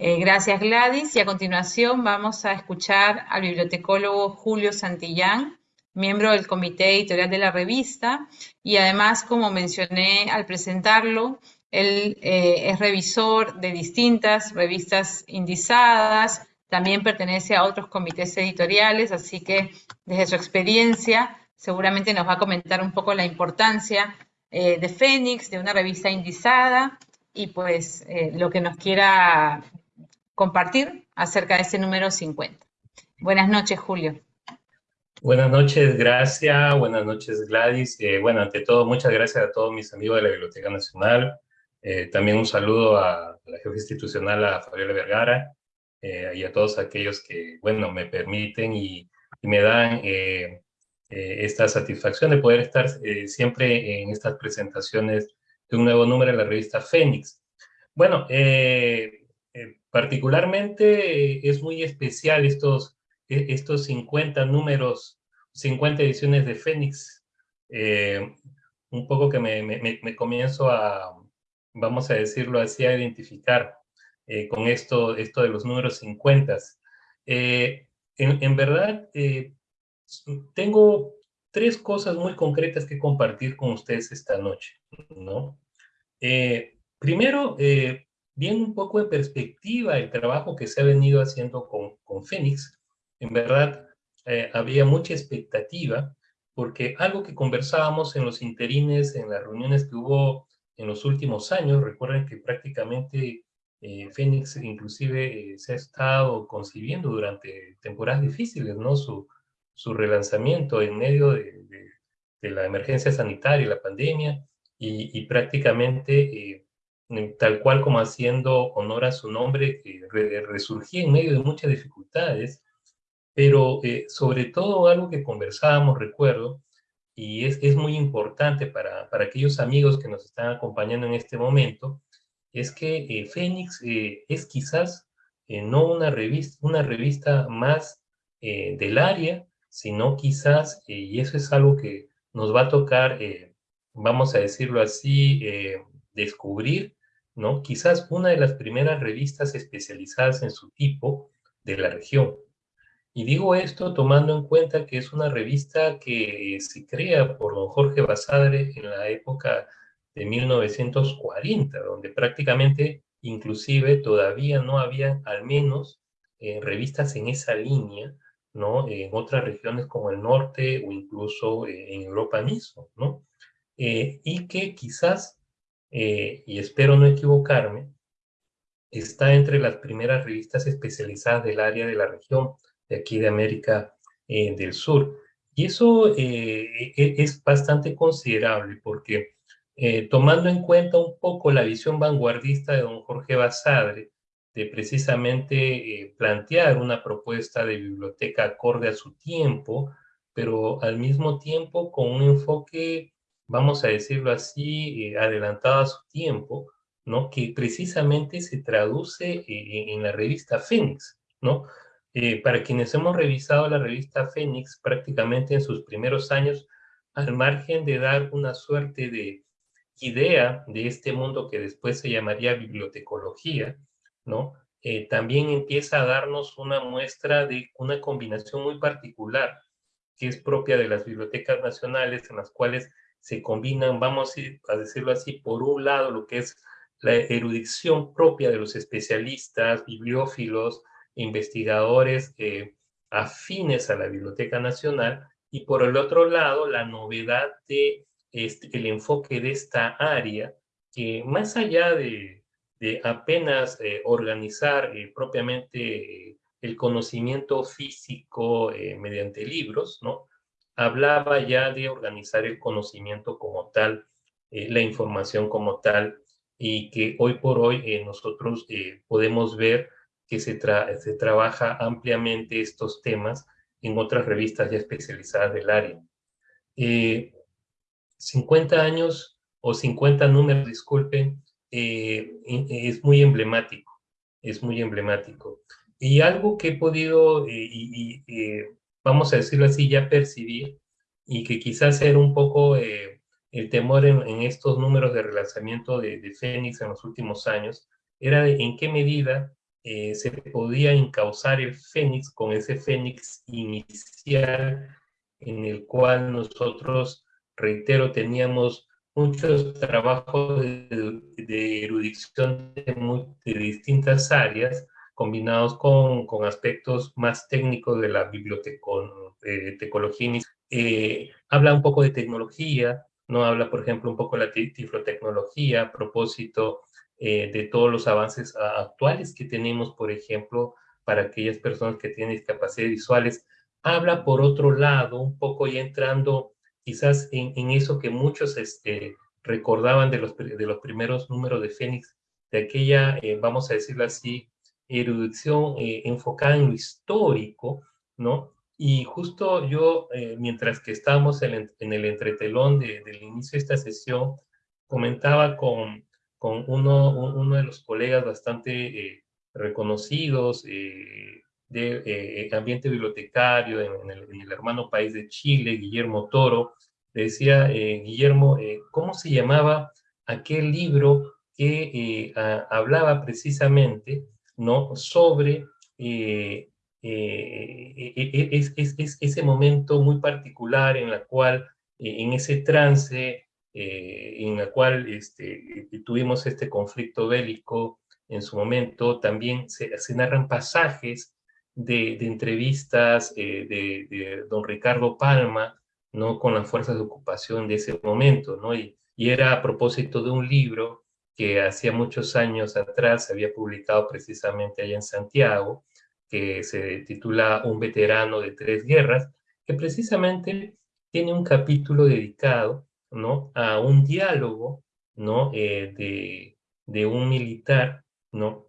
Eh, gracias Gladys. Y a continuación vamos a escuchar al bibliotecólogo Julio Santillán, miembro del comité editorial de la revista. Y además, como mencioné al presentarlo, él eh, es revisor de distintas revistas indizadas, también pertenece a otros comités editoriales, así que desde su experiencia seguramente nos va a comentar un poco la importancia eh, de Fénix, de una revista indizada y pues lo que nos quiera compartir acerca de ese número 50. Buenas noches, Julio. Buenas noches, gracias. Buenas noches, Gladys. Eh, bueno, ante todo, muchas gracias a todos mis amigos de la Biblioteca Nacional. también un saludo a la jefa institucional, a Fabiola Vergara, eh, y a todos aquellos que, bueno, me permiten y, me dan eh, eh, esta satisfacción de poder estar siempre en estas presentaciones de un nuevo número de la revista Fénix. Bueno, particularmente es muy especial estos, e, estos 50 números, 50 ediciones de Fénix. un poco que me, me, comienzo a, vamos a decirlo así, a identificar eh, con esto, esto de los números 50. Eh, en, verdad, eh, tengo tres cosas muy concretas que compartir con ustedes esta noche, ¿no? primero, viendo un poco en perspectiva el trabajo que se ha venido haciendo con, con Fénix, en verdad había mucha expectativa, porque algo que conversábamos en los interines, en las reuniones que hubo en los últimos años, recuerden que prácticamente eh, Fénix inclusive eh, se ha estado concibiendo durante temporadas difíciles, ¿no? Su, su relanzamiento en medio de, de, la emergencia sanitaria, la pandemia, y, y prácticamente eh, tal cual como haciendo honor a su nombre, que resurgía en medio de muchas dificultades, pero sobre todo algo que conversábamos, recuerdo, y es, es muy importante para, para aquellos amigos que nos están acompañando en este momento, es que eh, Fénix eh, es quizás eh, no una revista, una revista más del área, sino quizás, y eso es algo que nos va a tocar, vamos a decirlo así, descubrir, Quizás una de las primeras revistas especializadas en su tipo de la región. Y digo esto tomando en cuenta que es una revista que se crea por don Jorge Basadre en la época de 1940, donde prácticamente inclusive todavía no había al menos eh, revistas en esa línea. En otras regiones como el norte o incluso eh, en Europa mismo. Eh, y que quizás, y espero no equivocarme, está entre las primeras revistas especializadas del área de la región de aquí de América del Sur. Y eso e, es bastante considerable porque eh, tomando en cuenta un poco la visión vanguardista de don Jorge Basadre, de precisamente eh, plantear una propuesta de biblioteca acorde a su tiempo, pero al mismo tiempo con un enfoque, vamos a decirlo así, eh, adelantado a su tiempo, ¿no? que precisamente se traduce en la revista Fénix. ¿no? para quienes hemos revisado la revista Fénix, prácticamente en sus primeros años, al margen de dar una suerte de idea de este mundo que después se llamaría bibliotecología, ¿no? Eh, también empieza a darnos una muestra de una combinación muy particular que es propia de las bibliotecas nacionales en las cuales se combinan, vamos a decirlo así, por un lado lo que es la erudición propia de los especialistas, bibliófilos, investigadores eh, afines a la Biblioteca Nacional, y por el otro lado la novedad de este, el enfoque de esta área, que más allá de, apenas eh, organizar eh, propiamente el conocimiento físico mediante libros, ¿no? Hablaba ya de organizar el conocimiento como tal, la información como tal, y que hoy por hoy nosotros podemos ver que se, se trabaja ampliamente estos temas en otras revistas ya especializadas del área. 50 eh, años o 50 números, disculpen, eh, es muy emblemático, es muy emblemático. Y algo que he podido, eh, y, vamos a decirlo así, ya percibir, y que quizás era un poco el temor en, estos números de relanzamiento de, de Fénix en los últimos años, era en qué medida eh, se podía encauzar el fénix con ese fénix inicial en el cual nosotros, reitero, teníamos muchos trabajos de, erudición de, distintas áreas combinados con, con, aspectos más técnicos de la bibliotecología. Eh, habla un poco de tecnología, no habla, por ejemplo, un poco de la tiflotecnología a propósito eh, de todos los avances actuales que tenemos, por ejemplo, para aquellas personas que tienen discapacidades visuales. Habla, por otro lado, un poco ya entrando quizás en, eso que muchos este, recordaban de los, de los primeros números de Fénix, de aquella, eh, vamos a decirlo así, erudición eh, enfocada en lo histórico, ¿no? Y justo yo, mientras que estábamos en, el entretelón del inicio de esta sesión, comentaba con, con uno, uno de los colegas bastante eh, reconocidos eh, de eh, ambiente bibliotecario en, el, hermano país de Chile, Guillermo Toro, le decía, Guillermo, ¿cómo se llamaba aquel libro que hablaba precisamente ¿no? sobre es, es, ese momento muy particular en la cual, en ese trance eh, en la cual este, tuvimos este conflicto bélico en su momento, también se, narran pasajes de, entrevistas eh, de, don Ricardo Palma, ¿no? Con las fuerzas de ocupación de ese momento, ¿no? Y era a propósito de un libro que hacía muchos años atrás se había publicado precisamente allá en Santiago, que se titula Un veterano de tres guerras, que precisamente tiene un capítulo dedicado ¿no? a un diálogo ¿no? Eh, de, un militar ¿no?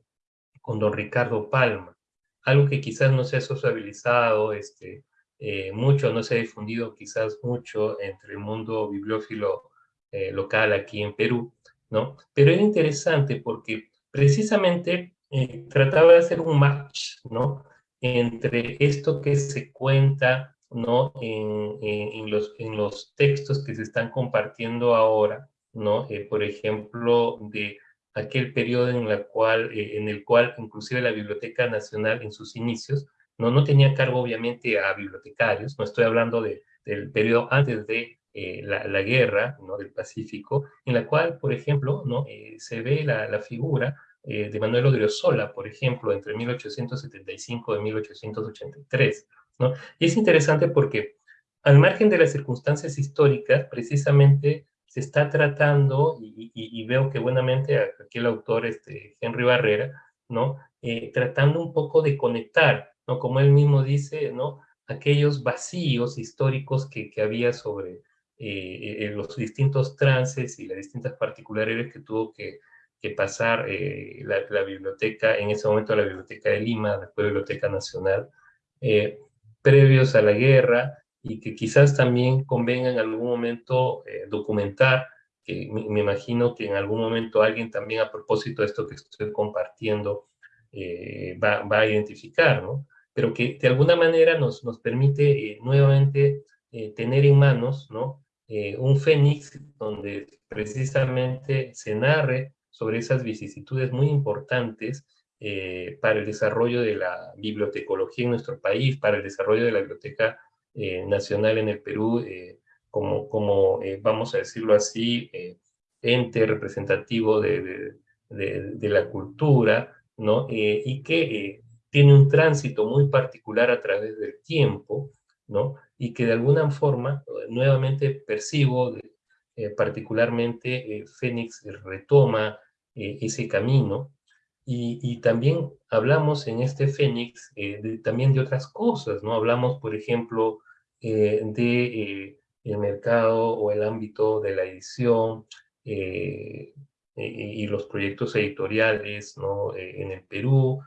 con don Ricardo Palma. Algo que quizás no se ha sociabilizado este, eh, mucho, no se ha difundido quizás mucho entre el mundo bibliófilo eh, local aquí en Perú, ¿no? Pero era interesante porque precisamente trataba de hacer un match, ¿no? Entre esto que se cuenta ¿no? En, los, en los textos que se están compartiendo ahora, ¿no? Eh, por ejemplo, de aquel periodo en, la cual, eh, en el cual inclusive la Biblioteca Nacional en sus inicios no, no tenía cargo obviamente a bibliotecarios, no estoy hablando de, del periodo antes de eh, la, la, guerra ¿no? del Pacífico, en la cual, por ejemplo, ¿no? se ve la, la figura de Manuel Odriozola, por ejemplo, entre 1875 y 1883, y es interesante porque al margen de las circunstancias históricas, precisamente se está tratando, y, veo que buenamente aquí el autor, este, Henry Barrera, ¿no? Eh, tratando un poco de conectar, ¿no? Como él mismo dice, ¿no? Aquellos vacíos históricos que, había sobre eh, eh, los distintos trances y las distintas particularidades que tuvo que, pasar la, biblioteca, en ese momento la Biblioteca de Lima, después la Biblioteca Nacional, previos a la guerra y que quizás también convenga en algún momento eh, documentar, que me, imagino que en algún momento alguien también a propósito de esto que estoy compartiendo eh, va, va, a identificar, ¿no? Pero que de alguna manera nos, nos permite eh, nuevamente tener en manos, ¿no? Un fénix donde precisamente se narre sobre esas vicisitudes muy importantes eh, para el desarrollo de la bibliotecología en nuestro país, para el desarrollo de la Biblioteca eh, Nacional en el Perú, eh, como, como vamos a decirlo así, ente representativo de, de, la cultura, ¿no? y que tiene un tránsito muy particular a través del tiempo, ¿no? y que de alguna forma, nuevamente percibo, particularmente Fénix retoma ese camino, y, también hablamos en este Fénix eh, también de otras cosas, ¿no? Hablamos, por ejemplo, de el mercado o el ámbito de la edición y los proyectos editoriales ¿no? en el Perú.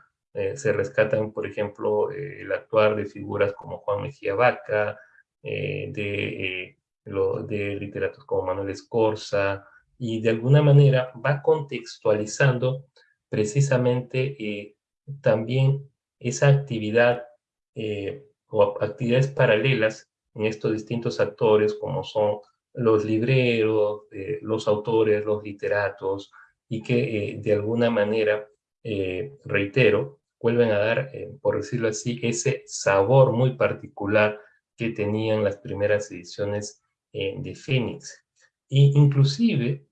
Se rescatan, por ejemplo, el actuar de figuras como Juan Mejía Vaca, de, lo, de literatos como Manuel Escorza, y de alguna manera va contextualizando precisamente eh, también esa actividad eh, o actividades paralelas en estos distintos actores como son los libreros, eh, los autores, los literatos, y que de alguna manera, reitero, vuelven a dar, por decirlo así, ese sabor muy particular que tenían las primeras ediciones de Fénix. Y inclusive,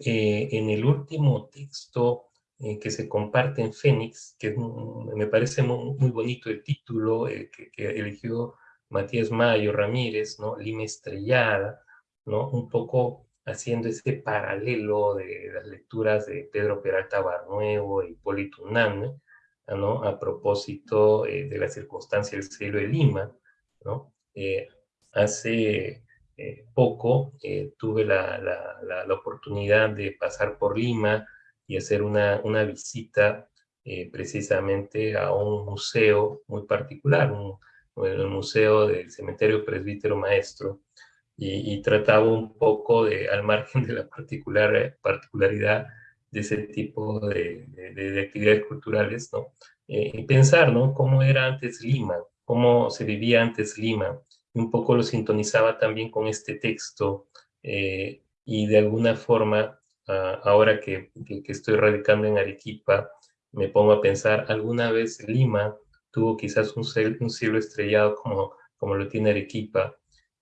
eh, en el último texto eh, que se comparte en Fénix, que me parece muy, bonito el título eh, que, eligió Matías Mayo Ramírez, ¿no? Lima Estrellada, ¿no? Un poco haciendo ese paralelo de las lecturas de Pedro Peralta Barnuevo y Hipólito Unanue, A propósito de la circunstancia del cielo de Lima, ¿no? hace eh, poco eh, tuve la, oportunidad de pasar por Lima y hacer una, visita eh, precisamente a un museo muy particular, el Museo del Cementerio Presbítero Maestro, y, trataba un poco al margen de la particular, particularidad de ese tipo de, de, actividades culturales, ¿no? y pensar, ¿no? Cómo era antes Lima, cómo se vivía antes Lima, un poco lo sintonizaba también con este texto eh, y de alguna forma, ah, ahora que, estoy radicando en Arequipa, me pongo a pensar, alguna vez Lima tuvo quizás un, un cielo estrellado como, como lo tiene Arequipa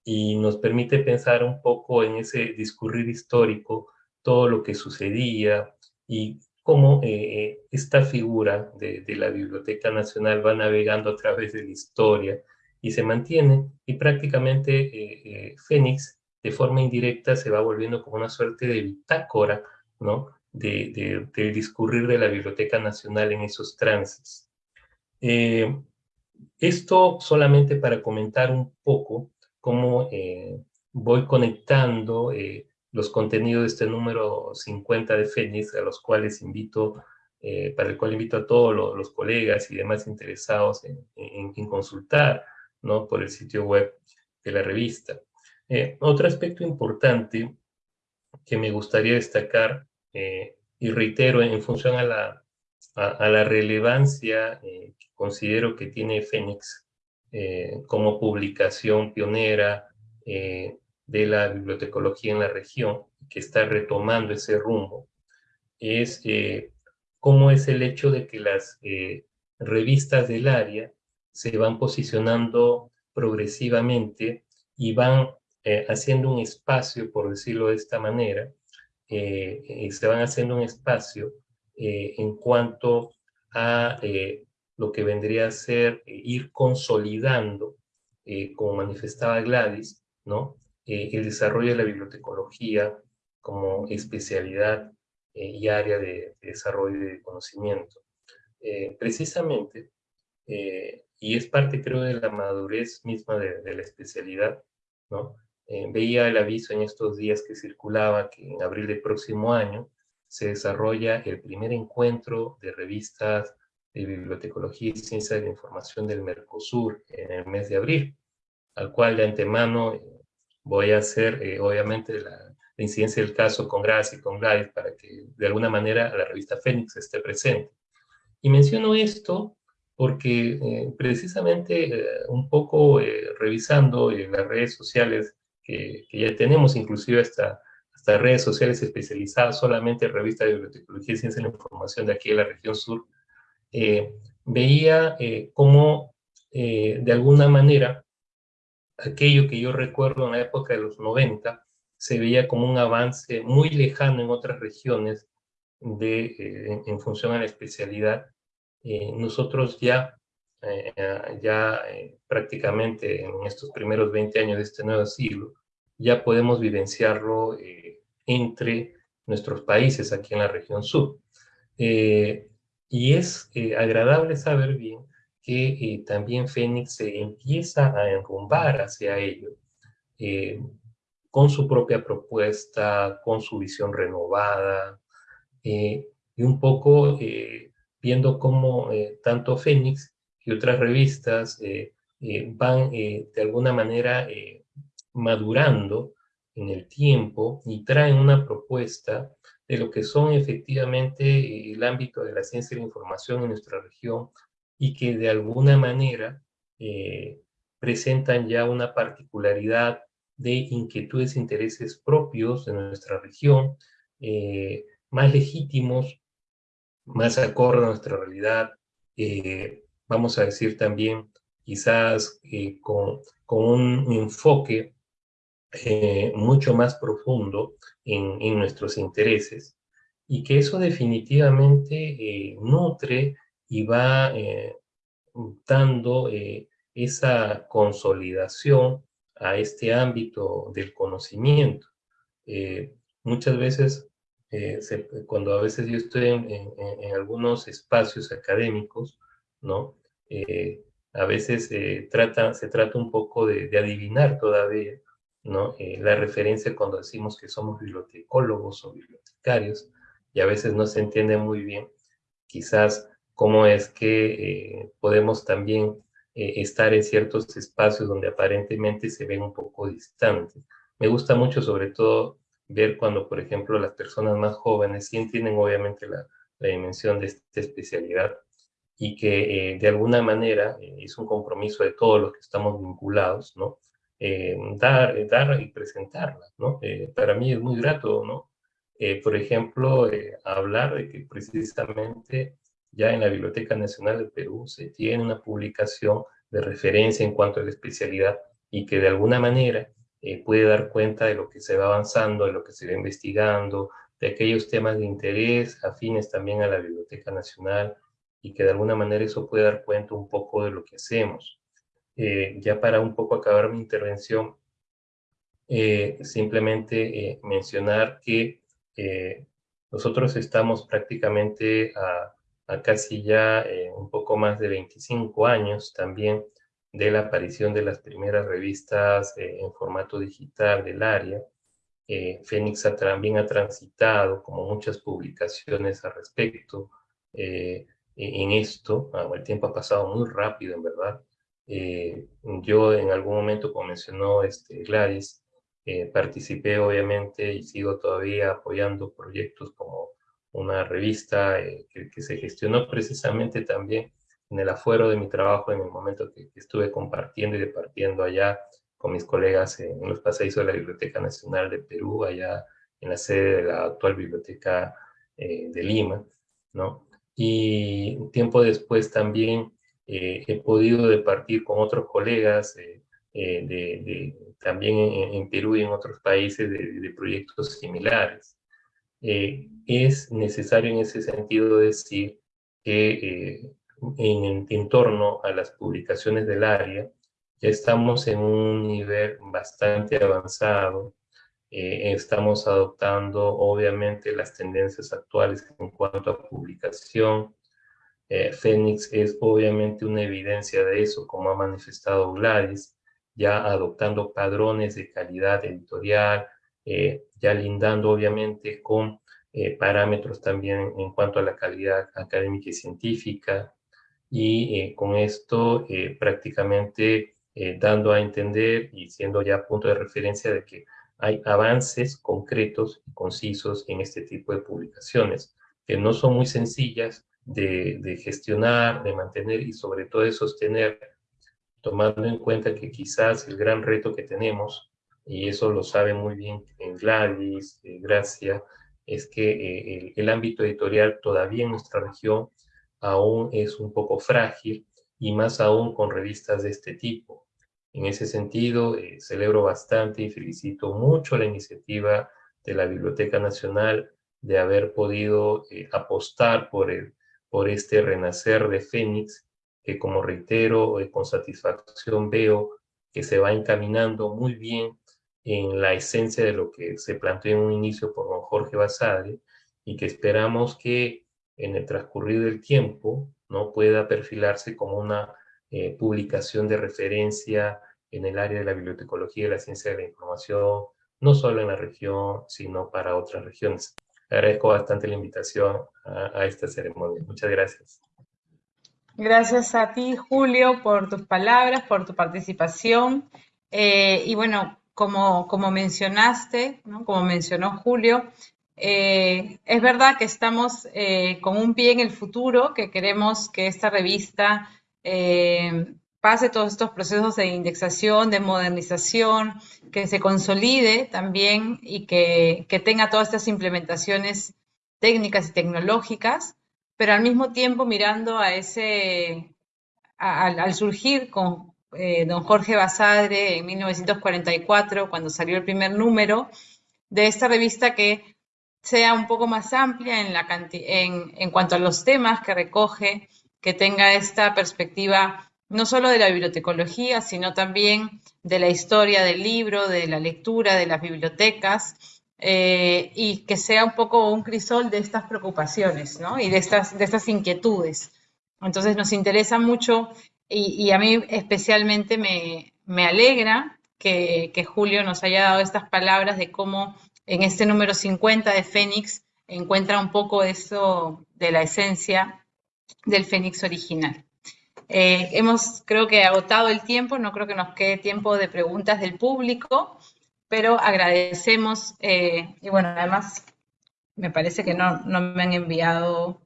y nos permite pensar un poco en ese discurrir histórico, todo lo que sucedía y cómo eh, esta figura de, de, la Biblioteca Nacional va navegando a través de la historia, y se mantiene y prácticamente eh, eh, Fénix de forma indirecta se va volviendo como una suerte de bitácora, ¿no? De, de, discurrir de la Biblioteca Nacional en esos trances. Eh, esto solamente para comentar un poco cómo voy conectando los contenidos de este número 50 de Fénix, a los cuales invito, para el cual invito a todos los, colegas y demás interesados en, en consultar ¿no? por el sitio web de la revista. Eh, otro aspecto importante que me gustaría destacar, eh, y reitero en función a la, a, la relevancia eh, que considero que tiene Fénix como publicación pionera de la bibliotecología en la región, que está retomando ese rumbo, es cómo es el hecho de que las revistas del área se van posicionando progresivamente y van eh, haciendo un espacio, por decirlo de esta manera, eh, eh, se van haciendo un espacio en cuanto a lo que vendría a ser ir consolidando, como manifestaba Gladys, ¿no? El desarrollo de la bibliotecología como especialidad y área de, de, desarrollo de conocimiento. precisamente, y es parte, creo, de la madurez misma de, la especialidad, ¿no? Eh, veía el aviso en estos días que circulaba que en abril del próximo año se desarrolla el primer encuentro de revistas de bibliotecología y ciencia de la información del Mercosur en el mes de abril, al cual de antemano eh, voy a hacer, eh, obviamente, la, la, incidencia del caso con Gracia y con Gladys para que de alguna manera la revista Fénix esté presente. Y menciono esto porque eh, precisamente eh, un poco eh, revisando en las redes sociales que, ya tenemos, inclusive hasta, hasta redes sociales especializadas solamente en revistas de bibliotecología y ciencia de la información de aquí de la región sur, veía cómo de alguna manera aquello que yo recuerdo en la época de los 90 se veía como un avance muy lejano en otras regiones de, en función a la especialidad eh, nosotros ya, eh, ya eh, prácticamente en estos primeros 20 años de este nuevo siglo, ya podemos vivenciarlo entre nuestros países aquí en la región sur. y es agradable saber bien que también Fénix se empieza a enrumbar hacia ello, con su propia propuesta, con su visión renovada, y un poco viendo cómo tanto Fénix y otras revistas van de alguna manera madurando en el tiempo y traen una propuesta de lo que son efectivamente eh, el ámbito de la ciencia y la información en nuestra región y que de alguna manera eh, presentan ya una particularidad de inquietudes e intereses propios de nuestra región, eh, más legítimos, más acorde a nuestra realidad, vamos a decir también quizás con, con un enfoque eh, mucho más profundo en, en, nuestros intereses y que eso definitivamente eh, nutre y va eh, dando esa consolidación a este ámbito del conocimiento. muchas veces, cuando a veces yo estoy en, algunos espacios académicos, ¿no? a veces trata, se trata un poco de, de adivinar todavía eh, la referencia cuando decimos que somos bibliotecólogos o bibliotecarios, y a veces no se entiende muy bien quizás cómo es que eh, podemos también eh, estar en ciertos espacios donde aparentemente se ven un poco distantes. Me gusta mucho sobre todo ver cuando, por ejemplo, las personas más jóvenes sí entienden obviamente la, la dimensión de esta especialidad y que de alguna manera es un compromiso de todos los que estamos vinculados, ¿no? Eh, dar, eh, dar y presentarla, ¿no? Eh, para mí es muy grato, ¿no? por ejemplo, hablar de que precisamente ya en la Biblioteca Nacional del Perú se tiene una publicación de referencia en cuanto a la especialidad y que de alguna manera puede dar cuenta de lo que se va avanzando, de lo que se va investigando, de aquellos temas de interés afines también a la Biblioteca Nacional y que de alguna manera eso puede dar cuenta un poco de lo que hacemos. Eh, ya para un poco acabar mi intervención, eh, simplemente eh, mencionar que nosotros estamos prácticamente a, a casi ya un poco más de 25 años también de la aparición de las primeras revistas en formato digital del área. Fénix también ha transitado, como muchas publicaciones al respecto, en esto. Ah, el tiempo ha pasado muy rápido, en verdad. Eh, yo en algún momento, como mencionó este, Gladys, eh, participé obviamente y sigo todavía apoyando proyectos como una revista eh, que, se gestionó precisamente también en el afuero de mi trabajo en el momento que, estuve compartiendo y departiendo allá con mis colegas en, los paseos de la Biblioteca Nacional de Perú, allá en la sede de la actual Biblioteca de Lima, ¿no? Y tiempo después también eh, he podido departir con otros colegas eh, eh, también en, Perú y en otros países de, proyectos similares. Es necesario en ese sentido decir que en, en torno a las publicaciones del área, ya estamos en un nivel bastante avanzado. estamos adoptando, obviamente, las tendencias actuales en cuanto a publicación, eh, Fénix es obviamente una evidencia de eso, como ha manifestado Gladys, ya adoptando padrones de calidad editorial, eh, ya lindando obviamente con eh, parámetros también en cuanto a la calidad académica y científica, y con esto prácticamente dando a entender y siendo ya punto de referencia de que hay avances concretos y concisos en este tipo de publicaciones, que no son muy sencillas, de, gestionar, de mantener y sobre todo de sostener, tomando en cuenta que quizás el gran reto que tenemos, y eso lo sabe muy bien en Gladys, Gracia, es que eh, el, ámbito editorial todavía en nuestra región aún es un poco frágil y más aún con revistas de este tipo. En ese sentido, eh, celebro bastante y felicito mucho la iniciativa de la Biblioteca Nacional de haber podido eh, apostar por el, por este renacer de Fénix, que como reitero, eh, con satisfacción veo que se va encaminando muy bien en la esencia de lo que se planteó en un inicio por don Jorge Basadre y que esperamos que en el transcurrir del tiempo ¿no? pueda perfilarse como una eh, publicación de referencia en el área de la bibliotecología y la ciencia de la información, no solo en la región, sino para otras regiones. Agradezco bastante la invitación a, esta ceremonia. Muchas gracias. Gracias a ti, Julio, por tus palabras, por tu participación. Eh, y bueno, como, como mencionaste, como mencionó Julio, eh, es verdad que estamos eh, con un pie en el futuro, que queremos que esta revista pase todos estos procesos de indexación, de modernización, que se consolide también y que, tenga todas estas implementaciones técnicas y tecnológicas, pero al mismo tiempo mirando a ese, al surgir con eh, don Jorge Basadre en 1944, cuando salió el primer número, de esta revista que sea un poco más amplia en, cuanto a los temas que recoge, que tenga esta perspectiva no solo de la bibliotecología, sino también de la historia del libro, de la lectura, de las bibliotecas, eh, y que sea un poco un crisol de estas preocupaciones ¿no? y de estas, de estas inquietudes. Entonces nos interesa mucho y, a mí especialmente me, alegra que, que, Julio nos haya dado estas palabras de cómo en este número 50 de Fénix encuentra un poco eso de la esencia del Fénix original. Eh, hemos, creo que, agotado el tiempo, no creo que nos quede tiempo de preguntas del público, pero agradecemos, eh, y bueno, además, me parece que no, no, me han enviado,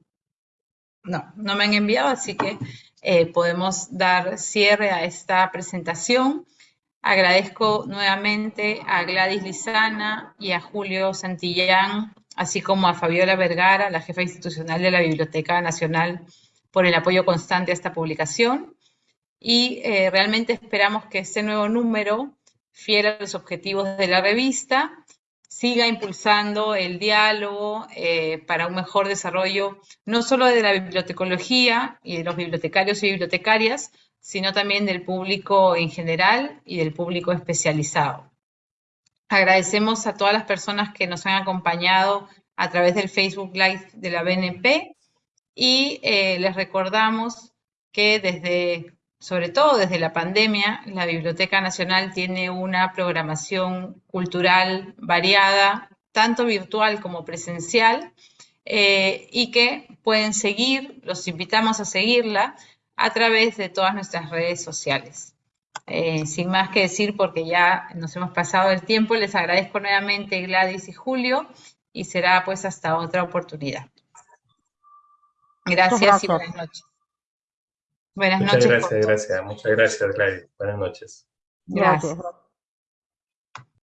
no, no me han enviado, así que eh, podemos dar cierre a esta presentación. Agradezco nuevamente a Gladys Lizana y a Julio Santillán, así como a Fabiola Vergara, la jefa institucional de la Biblioteca Nacional por el apoyo constante a esta publicación y eh, realmente esperamos que este nuevo número, fiel a los objetivos de la revista, siga impulsando el diálogo eh, para un mejor desarrollo no solo de la bibliotecología y de los bibliotecarios y bibliotecarias, sino también del público en general y del público especializado. Agradecemos a todas las personas que nos han acompañado a través del Facebook Live de la BNP y eh, les recordamos que desde, sobre todo desde la pandemia, la Biblioteca Nacional tiene una programación cultural variada, tanto virtual como presencial, eh, y que pueden seguir, los invitamos a seguirla a través de todas nuestras redes sociales. Eh, sin más que decir, porque ya nos hemos pasado el tiempo, les agradezco nuevamente Gladys y Julio, y será pues hasta otra oportunidad. Gracias, y buenas noches. Buenas noches. Muchas gracias, gracias. Muchas gracias, Gladys. Buenas noches. gracias.